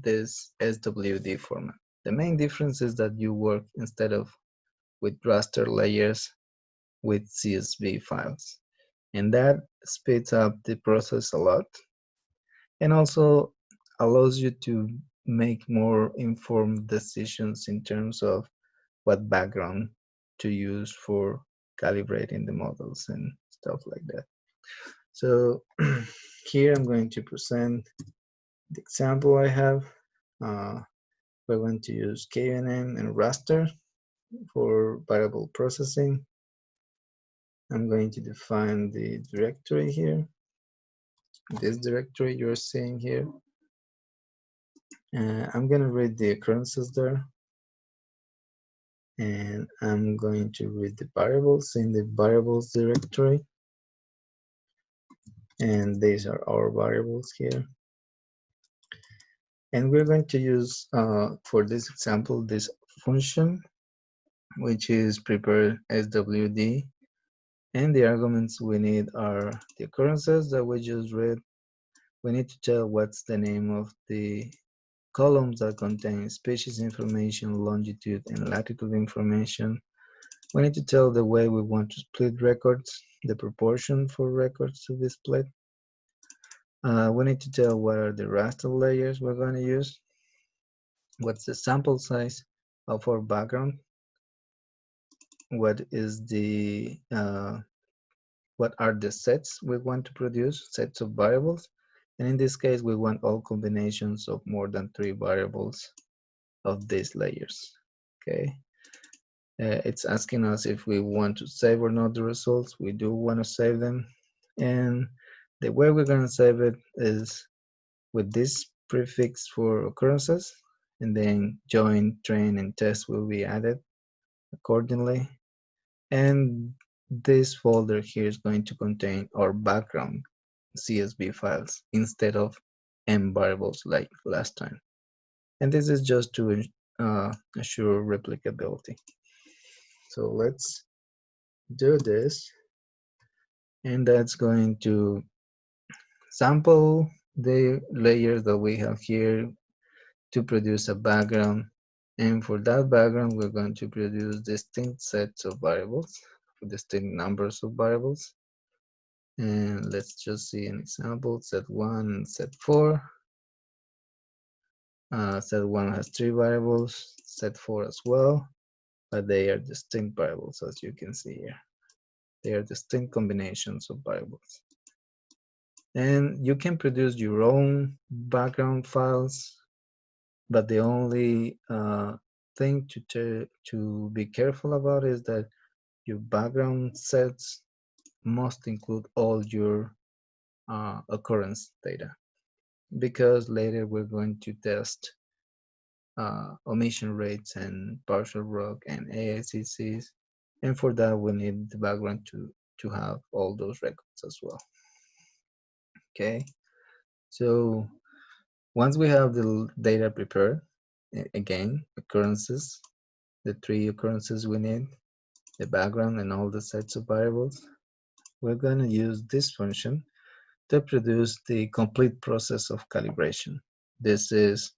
this SWD format. The main difference is that you work instead of with raster layers with CSV files. And that speeds up the process a lot and also allows you to make more informed decisions in terms of what background to use for calibrating the models and stuff like that. So here I'm going to present the example I have. Uh, we're going to use kuenm and raster for variable processing. I'm going to define the directory here. This directory you're seeing here. Uh, I'm going to read the occurrences there. And I'm going to read the variables in the variables directory. And these are our variables here. And we're going to use, uh, for this example, this function, which is prepare SWD. And the arguments we need are the occurrences that we just read. We need to tell what's the name of the columns that contain species information, longitude, and latitude information. We need to tell the way we want to split records, the proportion for records to be split. Uh, we need to tell what are the raster layers we're going to use, what's the sample size of our background, what is the, uh, what are the sets we want to produce, sets of variables, and in this case, we want all combinations of more than three variables of these layers, okay? Uh, it's asking us if we want to save or not the results. We do want to save them. And the way we're going to save it is with this prefix for occurrences and then join, train, and test will be added accordingly. And this folder here is going to contain our background CSV files instead of M variables like last time. And this is just to uh, assure replicability. So let's do this. And that's going to sample the layers that we have here to produce a background. And for that background, we're going to produce distinct sets of variables, distinct numbers of variables. And let's just see an example, set one set four. Uh, set one has three variables, set four as well, but they are distinct variables as you can see here. They are distinct combinations of variables. And you can produce your own background files, but the only uh, thing to, to be careful about is that your background sets must include all your uh, occurrence data. Because later we're going to test uh, omission rates and partial ROC and AICCs and for that we need the background to to have all those records as well. Okay? So once we have the data prepared again occurrences the three occurrences we need the background and all the sets of variables we're going to use this function to produce the complete process of calibration this is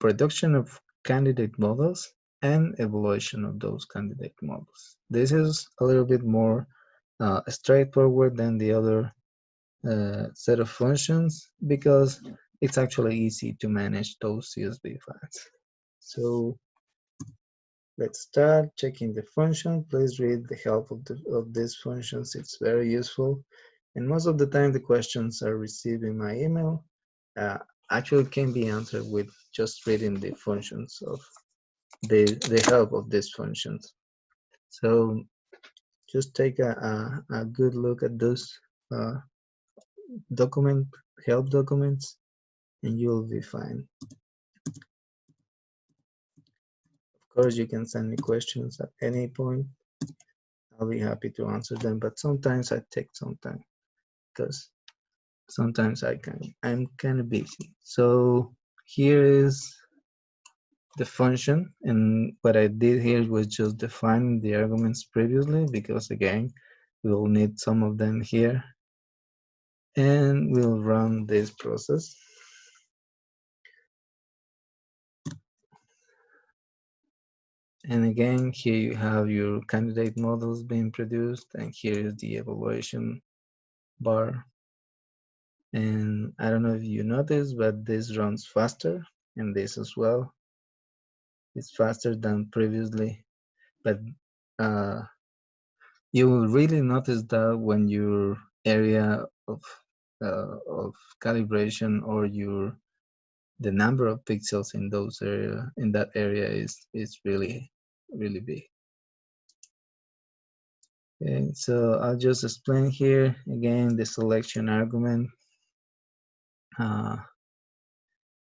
production of candidate models and evaluation of those candidate models. This is a little bit more uh, straightforward than the other uh, set of functions because it's actually easy to manage those CSV files. So let's start checking the function. Please read the help of, the, of these functions. It's very useful. And most of the time the questions are received in my email. Uh, actually can be answered with just reading the functions of the, the help of these functions. So just take a, a, a good look at those uh, document help documents and you'll be fine. Of course, you can send me questions at any point. I'll be happy to answer them, but sometimes I take some time because sometimes I can I'm kind of busy. So here is the function and what I did here was just define the arguments previously because again we'll need some of them here and we'll run this process and again here you have your candidate models being produced and here is the evaluation bar. And I don't know if you noticed but this runs faster and this as well. It's faster than previously but uh, you will really notice that when your area of uh, of calibration or your the number of pixels in those area in that area is is really really big okay so i'll just explain here again the selection argument uh,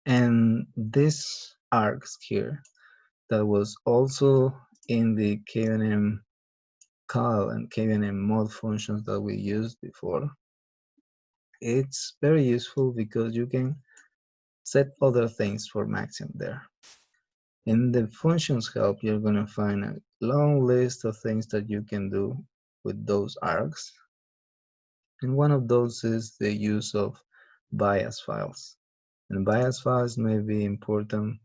and this args here that was also in the kuenm call and kuenm mod functions that we used before. It's very useful because you can set other things for Maxent there. In the functions help, you're to find a long list of things that you can do with those args. And one of those is the use of bias files. And bias files may be important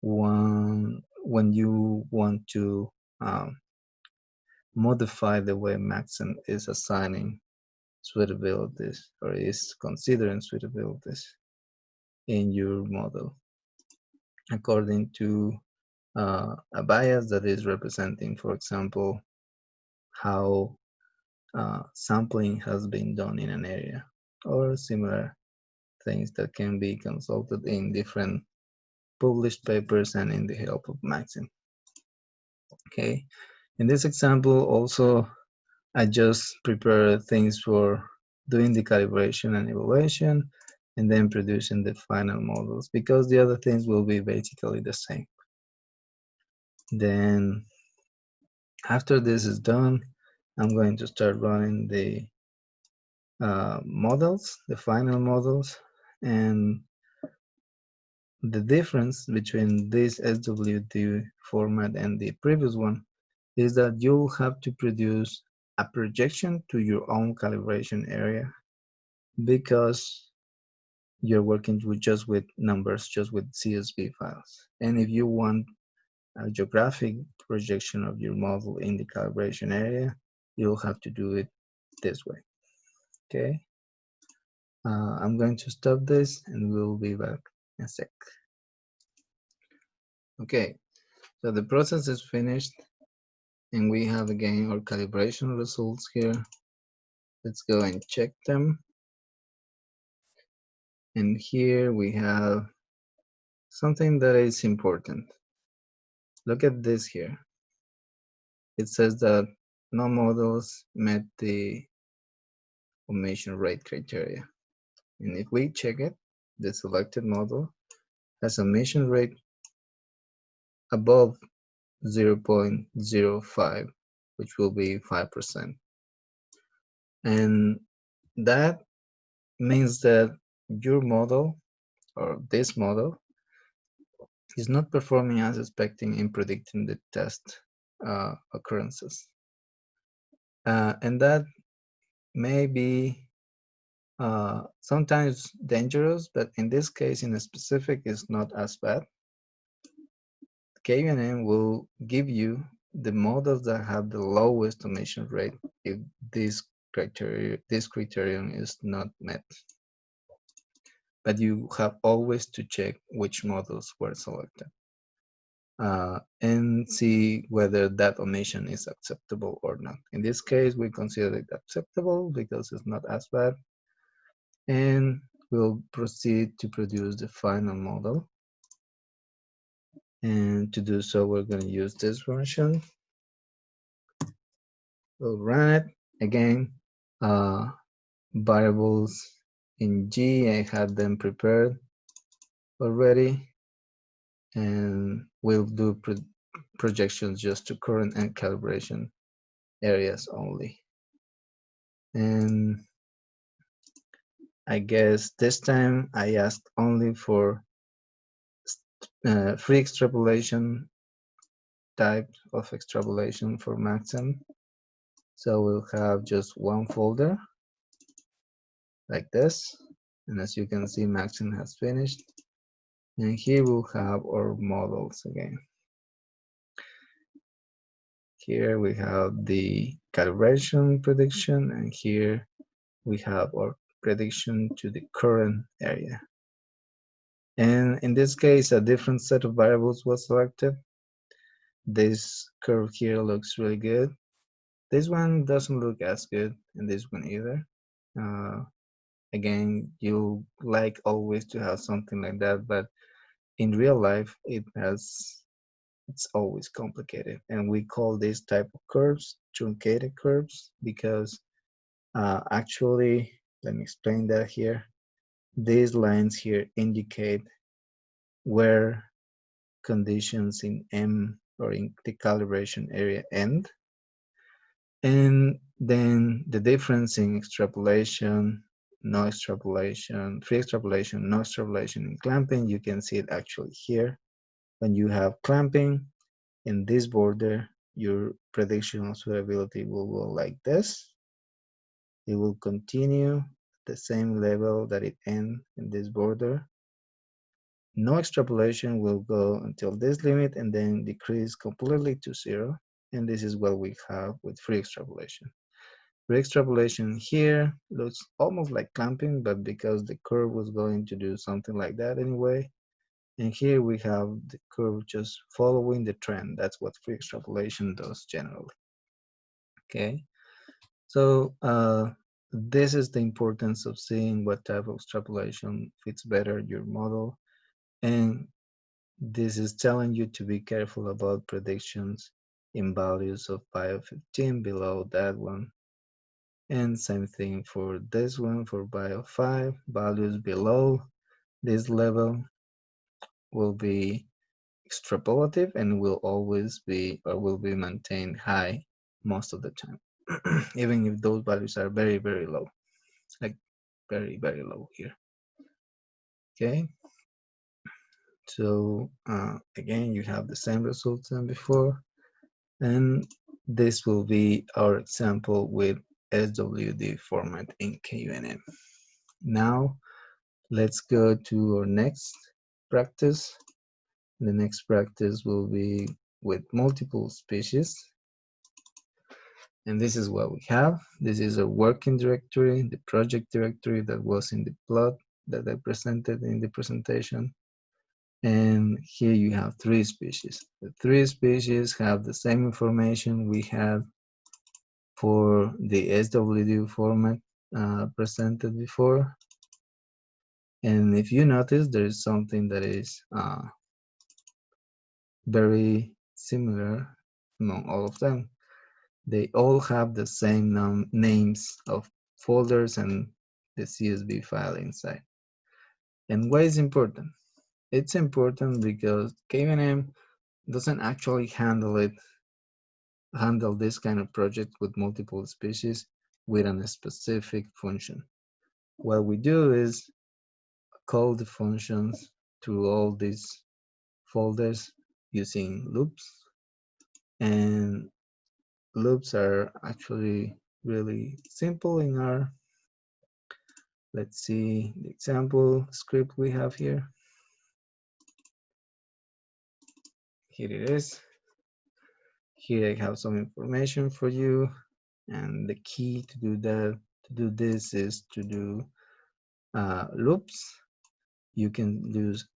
one when you want to um, modify the way Maxent is assigning suitabilities or is considering suitabilities in your model according to uh, a bias that is representing, for example, how uh, sampling has been done in an area or similar things that can be consulted in different published papers and in the help of Maxent. Okay, in this example also I just prepare things for doing the calibration and evaluation and then producing the final models because the other things will be basically the same. Then after this is done, I'm going to start running the uh, models, the final models, and the difference between this SWD format and the previous one is that you'll have to produce a projection to your own calibration area because you're working with just with numbers, just with CSV files. And if you want a geographic projection of your model in the calibration area, you'll have to do it this way. Okay. Uh, I'm going to stop this and we'll be back in a sec. Okay, so the process is finished and we have again our calibration results here. Let's go and check them. And here we have something that is important. Look at this here. It says that no models met the omission rate criteria. And if we check it, the selected model has omission rate above 0.05, which will be 5%. And that means that your model or this model is not performing as expecting in predicting the test uh, occurrences. Uh, and that may be uh, sometimes dangerous, but in this case, in a specific, is not as bad. kuenm will give you the models that have the lowest omission rate if this criteria this criterion is not met but you have always to check which models were selected uh, and see whether that omission is acceptable or not. In this case, we consider it acceptable because it's not as bad. And we'll proceed to produce the final model. And to do so, we're going to use this version. We'll run it again. Uh, variables in G, I had them prepared already. And we'll do pro projections just to current and calibration areas only. And I guess this time I asked only for uh, free extrapolation type of extrapolation for Maxent. So we'll have just one folder like this. And as you can see, Maxent has finished. And here we'll have our models again. Here we have the calibration prediction, and here we have our prediction to the current area. And in this case, a different set of variables was selected. This curve here looks really good. This one doesn't look as good, and this one either. Uh, again, you like always to have something like that, but in real life, it has it's always complicated. And we call this type of curves truncated curves because uh, actually, let me explain that here. These lines here indicate where conditions in M or in the calibration area end. And then the difference in extrapolation, no extrapolation, free extrapolation, no extrapolation in clamping, you can see it actually here. When you have clamping in this border, your prediction of suitability will go like this. It will continue at the same level that it ends in this border. No extrapolation will go until this limit and then decrease completely to zero. And this is what we have with free extrapolation. Free extrapolation here looks almost like clamping, but because the curve was going to do something like that anyway. And here we have the curve just following the trend. That's what free extrapolation does generally. Okay, so uh, this is the importance of seeing what type of extrapolation fits better your model. And this is telling you to be careful about predictions in values of bio of 15 below that one and same thing for this one for bio 5 values below this level will be extrapolative and will always be or will be maintained high most of the time even if those values are very very low like very very low here. Okay? So uh, again you have the same results than before and this will be our example with SWD format in kuenm. Now, let's go to our next practice. The next practice will be with multiple species. And this is what we have. This is a working directory, the project directory that was in the plot that I presented in the presentation. And here you have three species. The three species have the same information we had for the SWD format uh, presented before. And if you notice, there is something that is uh, very similar among all of them. They all have the same names of folders and the CSV file inside. And why is important? It's important because kuenm doesn't actually handle it, handle this kind of project with multiple species with a specific function. What we do is call the functions through all these folders using loops and loops are actually really simple in our, Let's see the example script we have here. Here it is. Here I have some information for you. And the key to do that, to do this is to do uh, loops you can use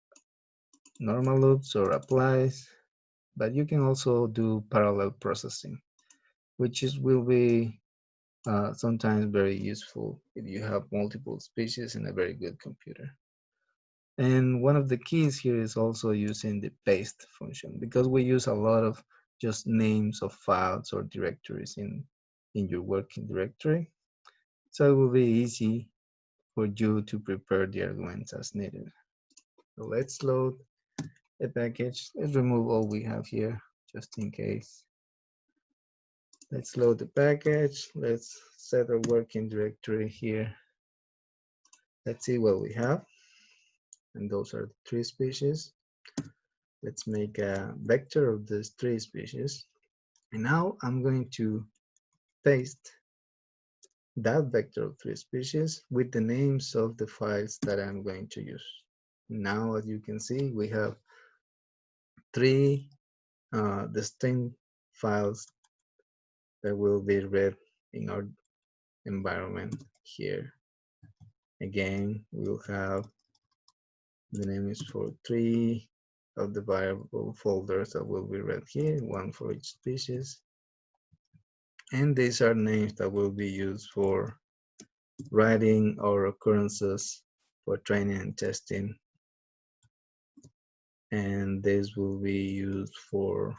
normal loops or applies, but you can also do parallel processing, which is will be uh, sometimes very useful if you have multiple species in a very good computer. And one of the keys here is also using the paste function because we use a lot of just names of files or directories in, in your working directory. So it will be easy for you to prepare the arguments as needed. So let's load a package. Let's remove all we have here just in case. Let's load the package. Let's set a working directory here. Let's see what we have. And those are the three species. Let's make a vector of these three species. And now I'm going to paste that vector of three species with the names of the files that I'm going to use. Now, as you can see, we have three uh, distinct files that will be read in our environment here. Again, we'll have the name is for three of the variable folders that will be read here, one for each species. And these are names that will be used for writing our occurrences for training and testing. And this will be used for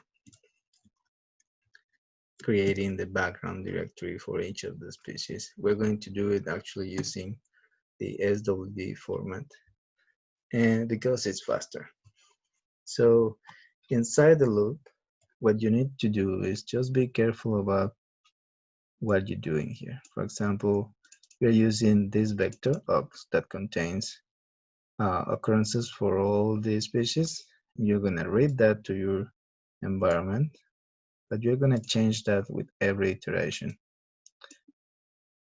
creating the background directory for each of the species. We're going to do it actually using the SWD format and because it's faster. So inside the loop, what you need to do is just be careful about what you're doing here. For example, we're using this vector ox that contains uh, occurrences for all the species. You're gonna read that to your environment, but you're gonna change that with every iteration.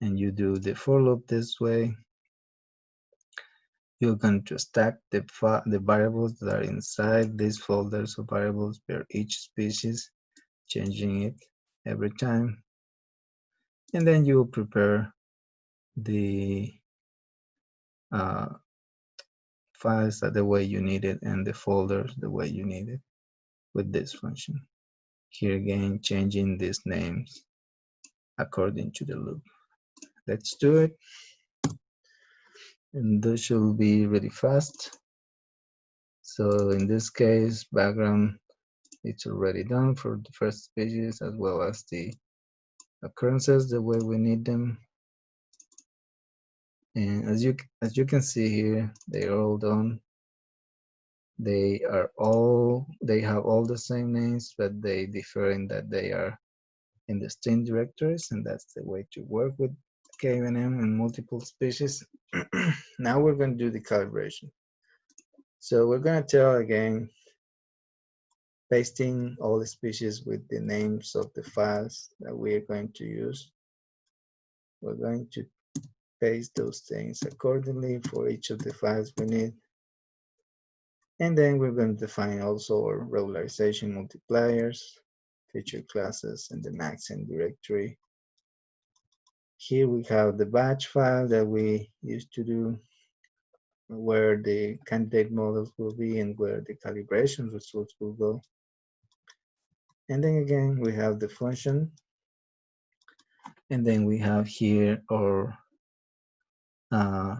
And you do the for loop this way. You're going to stack the, the variables that are inside these folders of variables per each species, changing it every time and then you prepare the uh, files the way you need it and the folders the way you need it with this function. Here again, changing these names according to the loop. Let's do it. And this should be really fast. So in this case, background, it's already done for the first pages as well as the occurrences the way we need them. And as you as you can see here, they are all done. They are all they have all the same names, but they differ in that they are in distinct directories, and that's the way to work with kuenm and multiple species. now we're going to do the calibration. So we're going to tell again pasting all the species with the names of the files that we are going to use. We're going to paste those things accordingly for each of the files we need. And then we're going to define also our regularization multipliers, feature classes, and the Maxent directory here we have the batch file that we used to do where the candidate models will be and where the calibration results will go. And then again, we have the function. And then we have here our uh,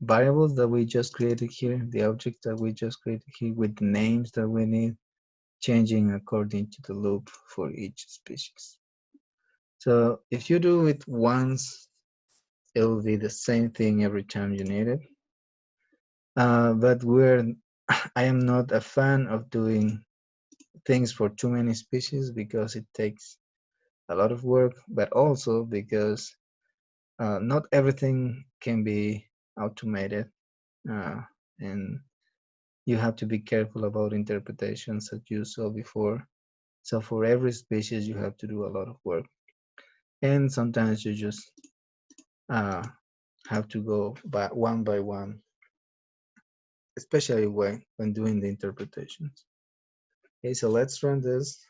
variables that we just created here, the object that we just created here with the names that we need, changing according to the loop for each species. So if you do it once, it will be the same thing every time you need it. Uh, but we're, I am not a fan of doing things for too many species because it takes a lot of work, but also because uh, not everything can be automated uh, and you have to be careful about interpretations that you saw before. So for every species, you have to do a lot of work. And sometimes you just uh, have to go by one by one, especially when, when doing the interpretations. Okay, so let's run this.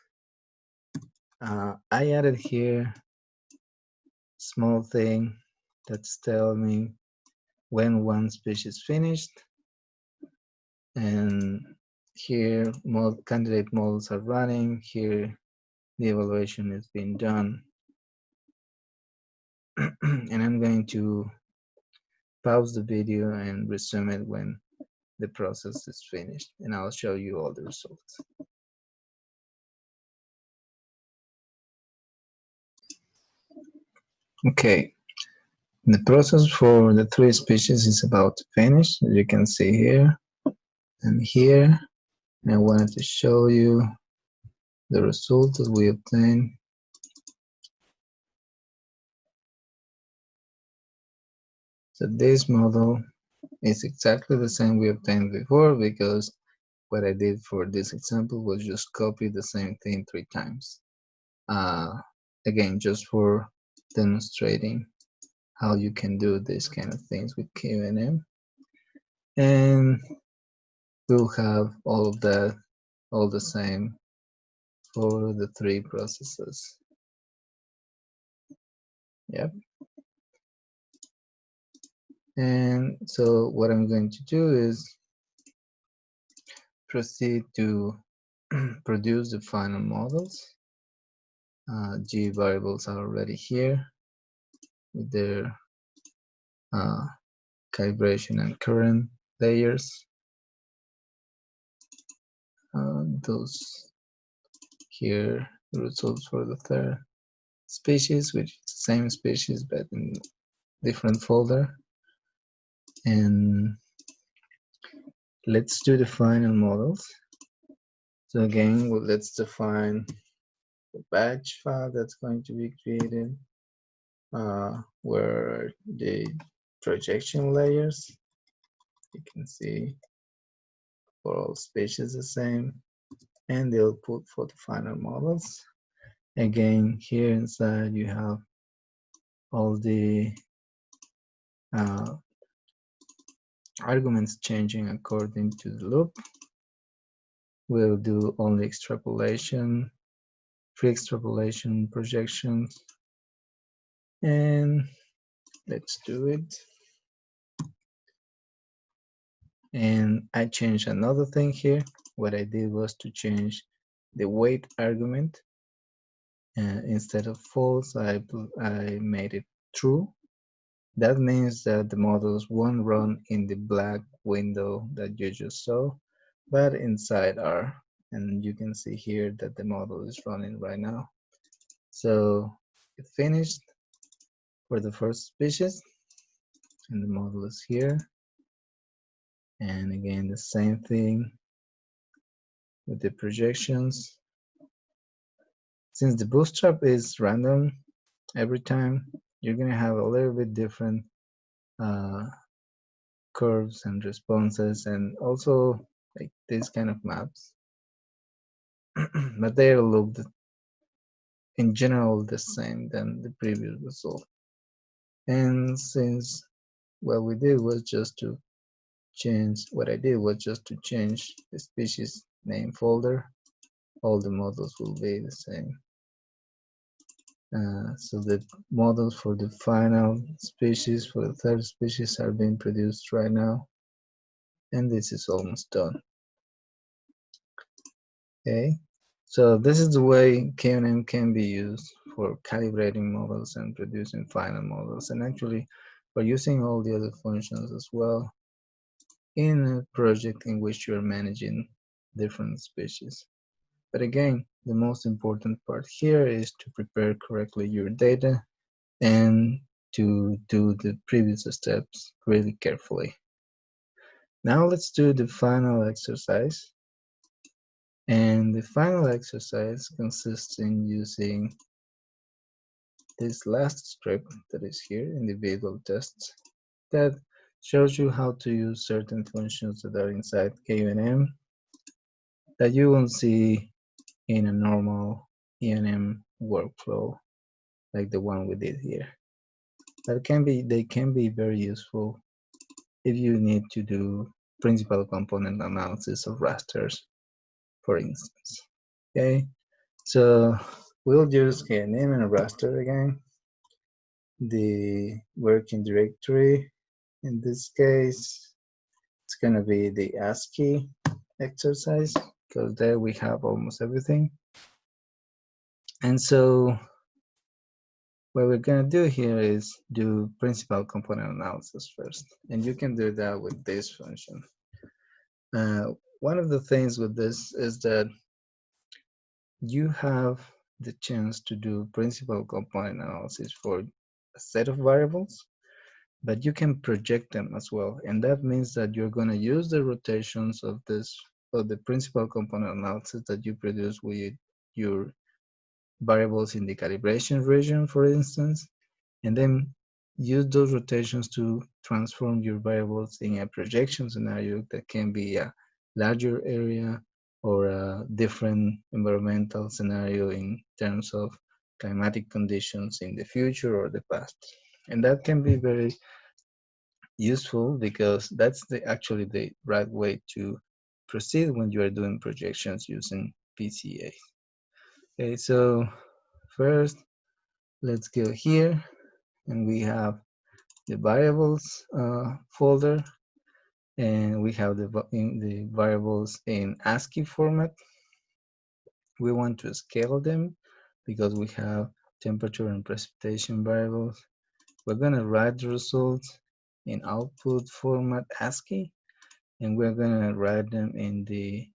Uh, I added here small thing that's telling me when one species finished. And here mod candidate models are running. Here the evaluation is being done. and I'm going to pause the video and resume it when the process is finished and I'll show you all the results. Okay, the process for the three species is about to finish, as you can see here and here. And I wanted to show you the result that we obtained. So this model is exactly the same we obtained before because what I did for this example was just copy the same thing three times. Uh, again, just for demonstrating how you can do these kind of things with kuenm. And we'll have all of that all the same for the three processes. Yep. And so what I'm going to do is proceed to produce the final models. Uh, G variables are already here with their uh, calibration and current layers. Uh, those here the results for the third species, which is the same species but in different folder. And let's do the final models. So again, well, let's define the batch file that's going to be created, uh, where the projection layers, you can see for all species the same, and the output for the final models. Again, here inside you have all the uh, arguments changing according to the loop. We'll do only extrapolation, pre-extrapolation projections, and let's do it. And I changed another thing here. What I did was to change the wait argument. Uh, instead of false, I, I made it true. That means that the models won't run in the black window that you just saw, but inside R. And you can see here that the model is running right now. So it finished for the first species, and the model is here. And again, the same thing with the projections. Since the bootstrap is random every time, you're going to have a little bit different uh, curves and responses and also like these kind of maps. but they look in general the same than the previous result. And since what we did was just to change, what I did was just to change the species name folder, all the models will be the same. Uh, so the models for the final species, for the third species are being produced right now. And this is almost done. Okay, so this is the way kuenm can be used for calibrating models and producing final models. And actually, we're using all the other functions as well in a project in which you're managing different species. But again, the most important part here is to prepare correctly your data and to do the previous steps really carefully. Now let's do the final exercise. And the final exercise consists in using this last script that is here, individual tests, that shows you how to use certain functions that are inside kuenm that you won't see in a normal ENM workflow like the one we did here. That can be, they can be very useful if you need to do principal component analysis of rasters for instance. Okay, so we'll use kuenm and raster again. The working directory, in this case, it's gonna be the ASCII exercise because there we have almost everything. And so what we're gonna do here is do principal component analysis first. And you can do that with this function. Uh, one of the things with this is that you have the chance to do principal component analysis for a set of variables, but you can project them as well. And that means that you're going to use the rotations of this, of the principal component analysis that you produce with your variables in the calibration region, for instance, and then use those rotations to transform your variables in a projection scenario that can be a larger area or a different environmental scenario in terms of climatic conditions in the future or the past. And that can be very useful because that's the actually the right way to proceed when you are doing projections using PCA. Okay, so first let's go here and we have the variables uh, folder and we have the, the variables in ASCII format. We want to scale them because we have temperature and precipitation variables. We're gonna write the results in output format ASCII, and we're gonna write them in the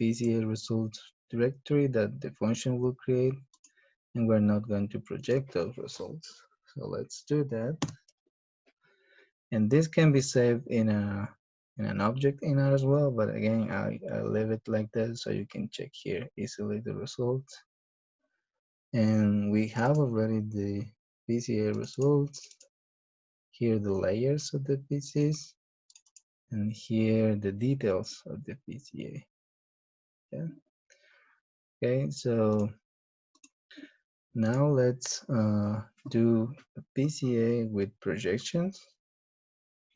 PCA results directory that the function will create, and we're not going to project those results. So let's do that. And this can be saved in a in an object in R as well, but again, I, I leave it like this so you can check here easily the results. And we have already the PCA results. Here the layers of the PCs, and here the details of the PCA. Yeah. Okay, so now let's uh, do a PCA with projections.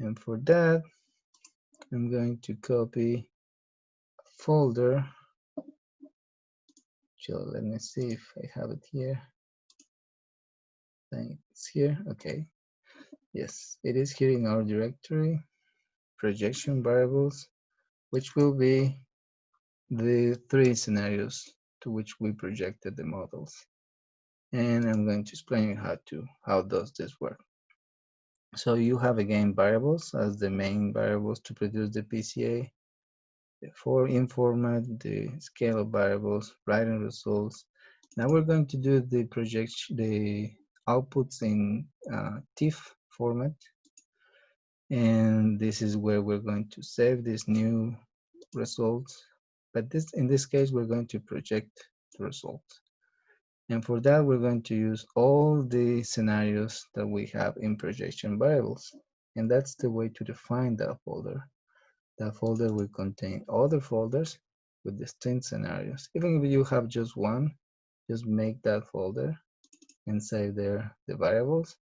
And for that, I'm going to copy a folder. So let me see if I have it here. It's here. Okay. Yes, it is here in our directory, projection variables, which will be the three scenarios to which we projected the models. And I'm going to explain how to how does this work. So you have again variables as the main variables to produce the PCA. The for in format, the scale of variables, writing results. Now we're going to do the projection, the outputs in uh, TIFF format. And this is where we're going to save this new results. But this, in this case, we're going to project the result And for that, we're going to use all the scenarios that we have in projection variables. And that's the way to define that folder. That folder will contain other folders with distinct scenarios. Even if you have just one, just make that folder and save there the variables.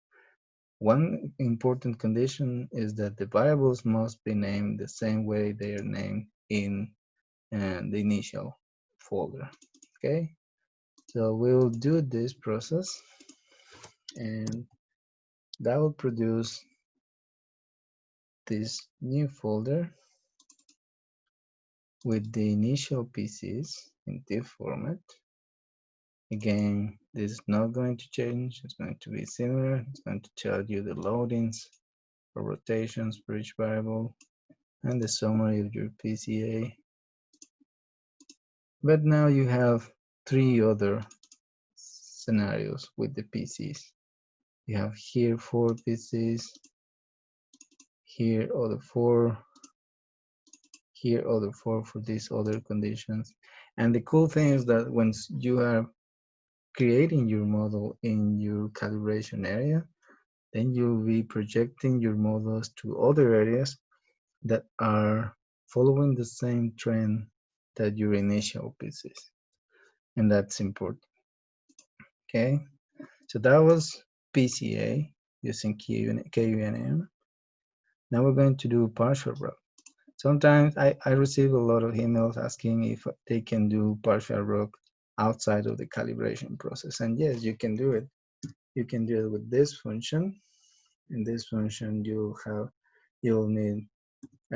One important condition is that the variables must be named the same way they are named in uh, the initial folder. Okay, so we'll do this process and that will produce this new folder with the initial PCs in TIFF format. Again, this is not going to change. It's going to be similar. It's going to tell you the loadings or rotations for each variable and the summary of your PCA. But now you have three other scenarios with the PCs. You have here four PCs, here other four, here other four for these other conditions. And the cool thing is that once you are creating your model in your calibration area, then you'll be projecting your models to other areas that are following the same trend that your initial PCs. And that's important. Okay, so that was PCA using kuenm. Now we're going to do partial ROC. Sometimes I, I receive a lot of emails asking if they can do partial ROC outside of the calibration process. And yes, you can do it. You can do it with this function. In this function, you'll have, you'll need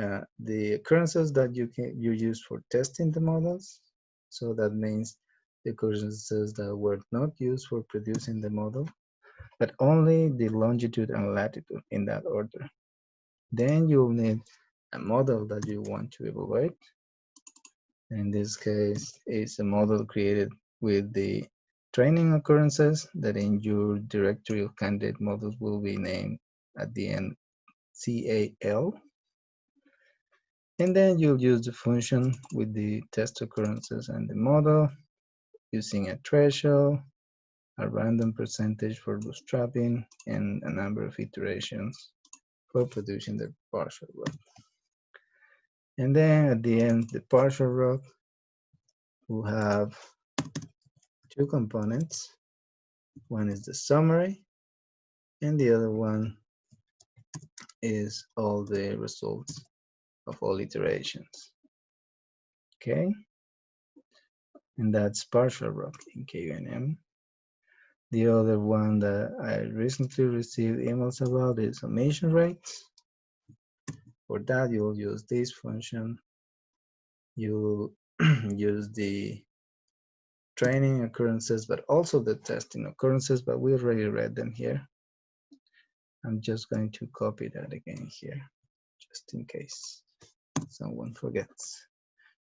uh, the occurrences that you can you use for testing the models. So that means the occurrences that were not used for producing the model, but only the longitude and latitude in that order. Then you'll need a model that you want to evaluate. In this case, it's a model created with the training occurrences that in your directory of candidate models will be named at the end CAL. And then you'll use the function with the test occurrences and the model using a threshold, a random percentage for bootstrapping, and a number of iterations for producing the partial ROC. And then at the end, the partial ROC will have two components. One is the summary, and the other one is all the results of all iterations. Okay, and that's partial RUG in kuenm. The other one that I recently received emails about is summation rates. For that, you'll use this function. You'll use the training occurrences, but also the testing occurrences, but we already read them here. I'm just going to copy that again here, just in case someone forgets.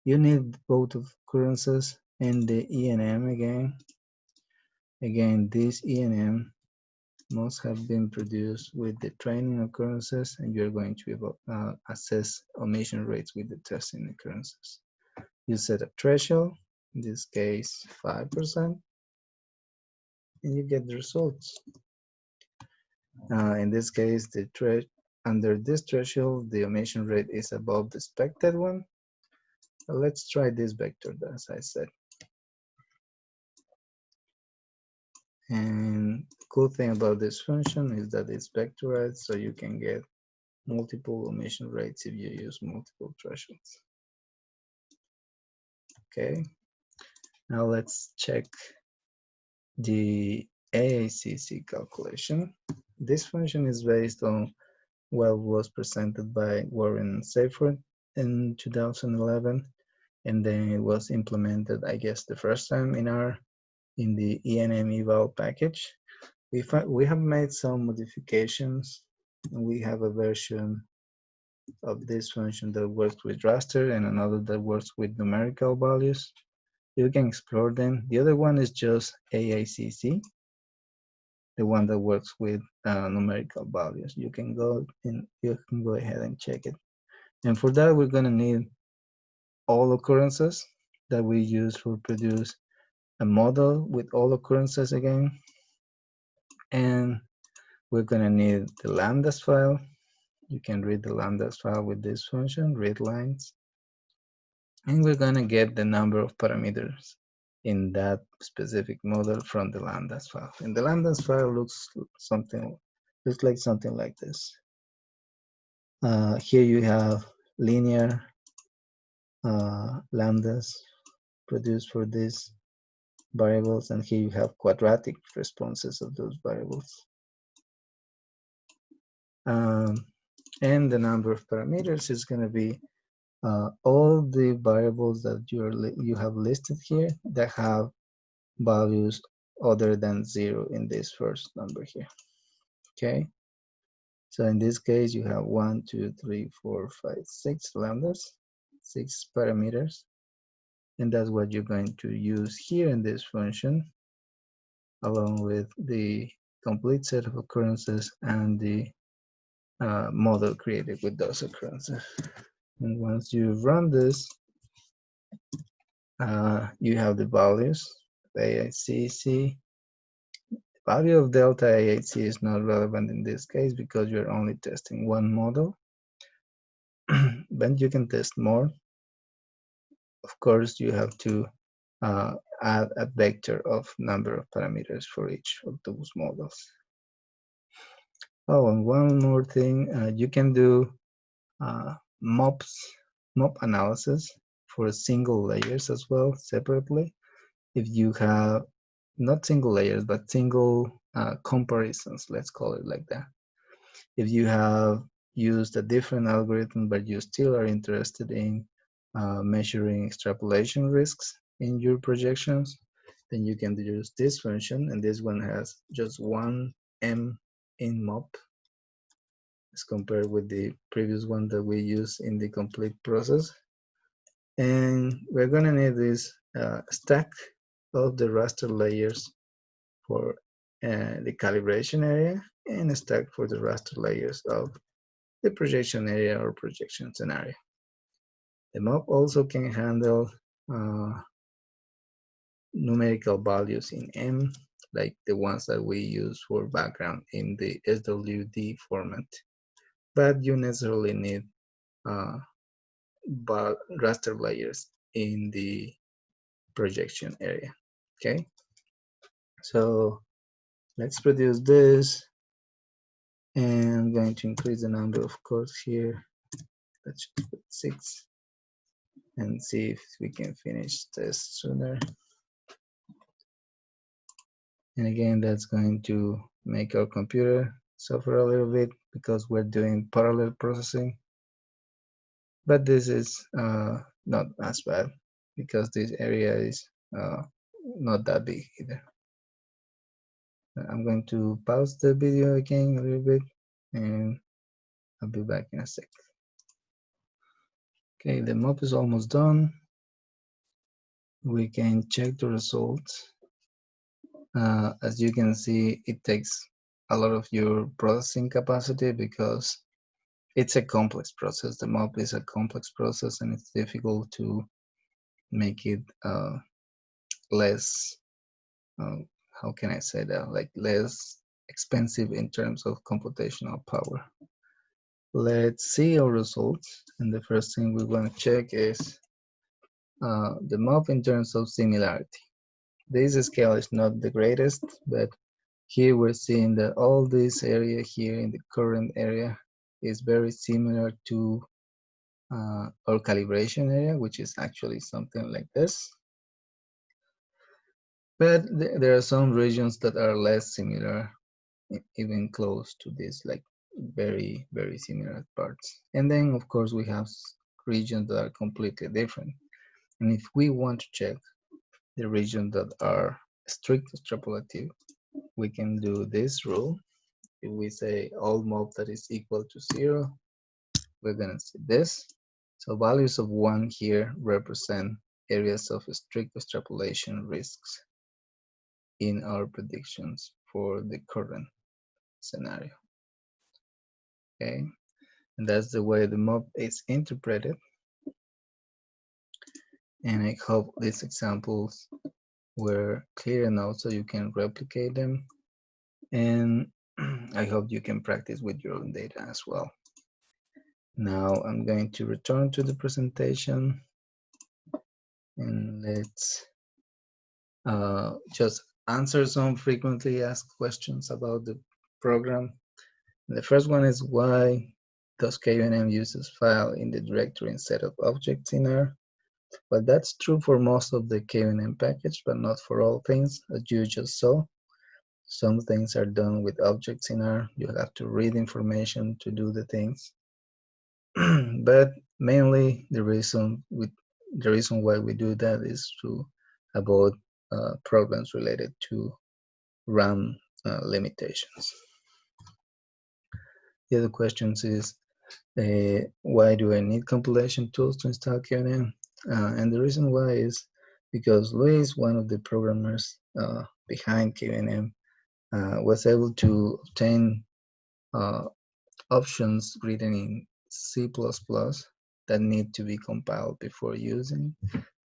You need both occurrences and the ENM again. Again, this ENM must have been produced with the training occurrences and you're going to uh, assess omission rates with the testing occurrences. You set a threshold, in this case 5%, and you get the results. Uh, in this case, the under this threshold, the omission rate is above the expected one. Let's try this vector, as I said. And cool thing about this function is that it's vectorized, so you can get multiple omission rates if you use multiple thresholds. Okay, now let's check the AICc calculation. This function is based on what was presented by Warren Seifert in 2011, and then it was implemented, I guess, the first time in R in the ENMeval package. We, we have made some modifications. We have a version of this function that works with raster and another that works with numerical values. You can explore them. The other one is just AICc, the one that works with uh, numerical values. You can go and you can go ahead and check it. And for that, we're gonna need all occurrences that we use for produce a model with all occurrences again. And we're gonna need the lambdas file. You can read the lambdas file with this function, read lines. And we're gonna get the number of parameters in that specific model from the lambdas file. And the lambdas file looks something looks like something like this. Uh, here you have linear uh, lambdas produced for this variables, and here you have quadratic responses of those variables. Um, and the number of parameters is going to be uh, all the variables that you you have listed here that have values other than zero in this first number here. Okay. So in this case, you have one, two, three, four, five, six lambdas, six parameters. And that's what you're going to use here in this function, along with the complete set of occurrences and the uh, model created with those occurrences. And once you run this, uh, you have the values, AICc. The value of delta AIC is not relevant in this case because you're only testing one model. but you can test more. Of course, you have to uh, add a vector of number of parameters for each of those models. Oh, and one more thing, uh, you can do uh, MOPs, MOP analysis for single layers as well separately. If you have not single layers, but single uh, comparisons, let's call it like that. If you have used a different algorithm, but you still are interested in uh, measuring extrapolation risks in your projections, then you can use this function, and this one has just one M in MOP as compared with the previous one that we use in the complete process. And we're gonna need this uh, stack of the raster layers for uh, the calibration area and a stack for the raster layers of the projection area or projection scenario. The map also can handle uh, numerical values in M, like the ones that we use for background in the SWD format. But you necessarily need uh, raster layers in the projection area okay? So let's produce this. And I'm going to increase the number of cores here. Let's put six and see if we can finish this sooner and again that's going to make our computer suffer a little bit because we're doing parallel processing. But this is uh, not as bad because this area is uh, not that big either. I'm going to pause the video again a little bit and I'll be back in a sec. Okay, the MOP is almost done. We can check the results. Uh, as you can see, it takes a lot of your processing capacity because it's a complex process. The MOP is a complex process and it's difficult to make it uh, less, uh, how can I say that, like less expensive in terms of computational power. Let's see our results. And the first thing we want to check is uh, the MOP in terms of similarity. This scale is not the greatest, but here we're seeing that all this area here in the current area is very similar to uh, our calibration area, which is actually something like this. But th there are some regions that are less similar, even close to this, like very, very similar parts. And then, of course, we have regions that are completely different. And if we want to check the regions that are strict extrapolative, we can do this rule. If we say all mob that is equal to zero, we're gonna see this. So values of one here represent areas of strict extrapolation risks in our predictions for the current scenario. Okay, and that's the way the MOP is interpreted. And I hope these examples were clear enough so you can replicate them. And I hope you can practice with your own data as well. Now I'm going to return to the presentation and let's uh, just answer some frequently asked questions about the program. The first one is why does kuenm use this file in the directory instead of objects in R? But that's true for most of the kuenm package, but not for all things, as you just saw. Some things are done with objects in R. You have to read information to do the things. but mainly the reason with the reason why we do that is to avoid uh, problems related to RAM uh, limitations. The other questions is uh, why do I need compilation tools to install kuenm? Uh, and the reason why is because Luis, one of the programmers uh, behind kuenm, uh, was able to obtain uh, options written in C++ that need to be compiled before using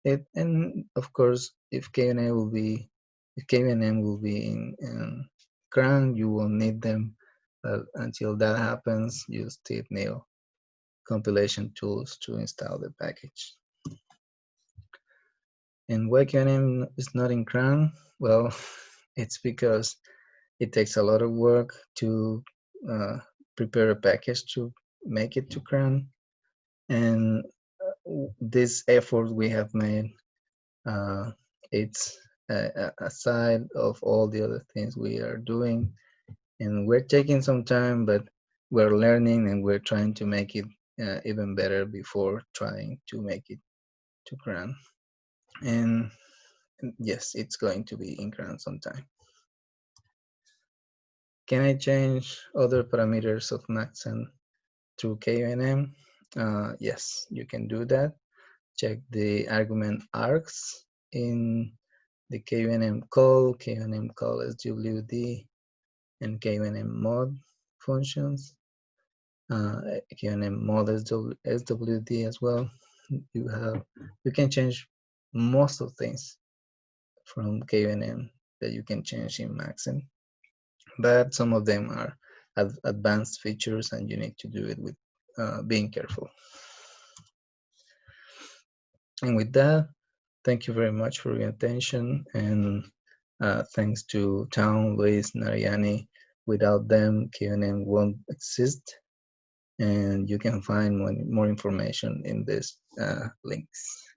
it. And of course, if kuenm will be, if kuenm will be in, in CRAN, you will need them. But until that happens, you still compilation tools to install the package. And why kuenm is not in CRAN? Well, it's because it takes a lot of work to uh, prepare a package to make it to CRAN. And uh, this effort we have made, uh, it's aside of all the other things we are doing. And we're taking some time, but we're learning and we're trying to make it uh, even better before trying to make it to CRAN. And yes, it's going to be in CRAN sometime. Can I change other parameters of Maxent through kuenm? Uh, yes, you can do that. Check the argument args in the kuenm call, kuenm call SWD, and kuenm mod functions. Uh, kuenm mod SWD as well. You have you can change most of things from kuenm that you can change in Maxent but some of them are advanced features and you need to do it with uh, being careful. And with that, thank you very much for your attention and uh, thanks to Town, Luis, Narayani. Without them, kuenm won't exist. And you can find more, more information in these uh, links.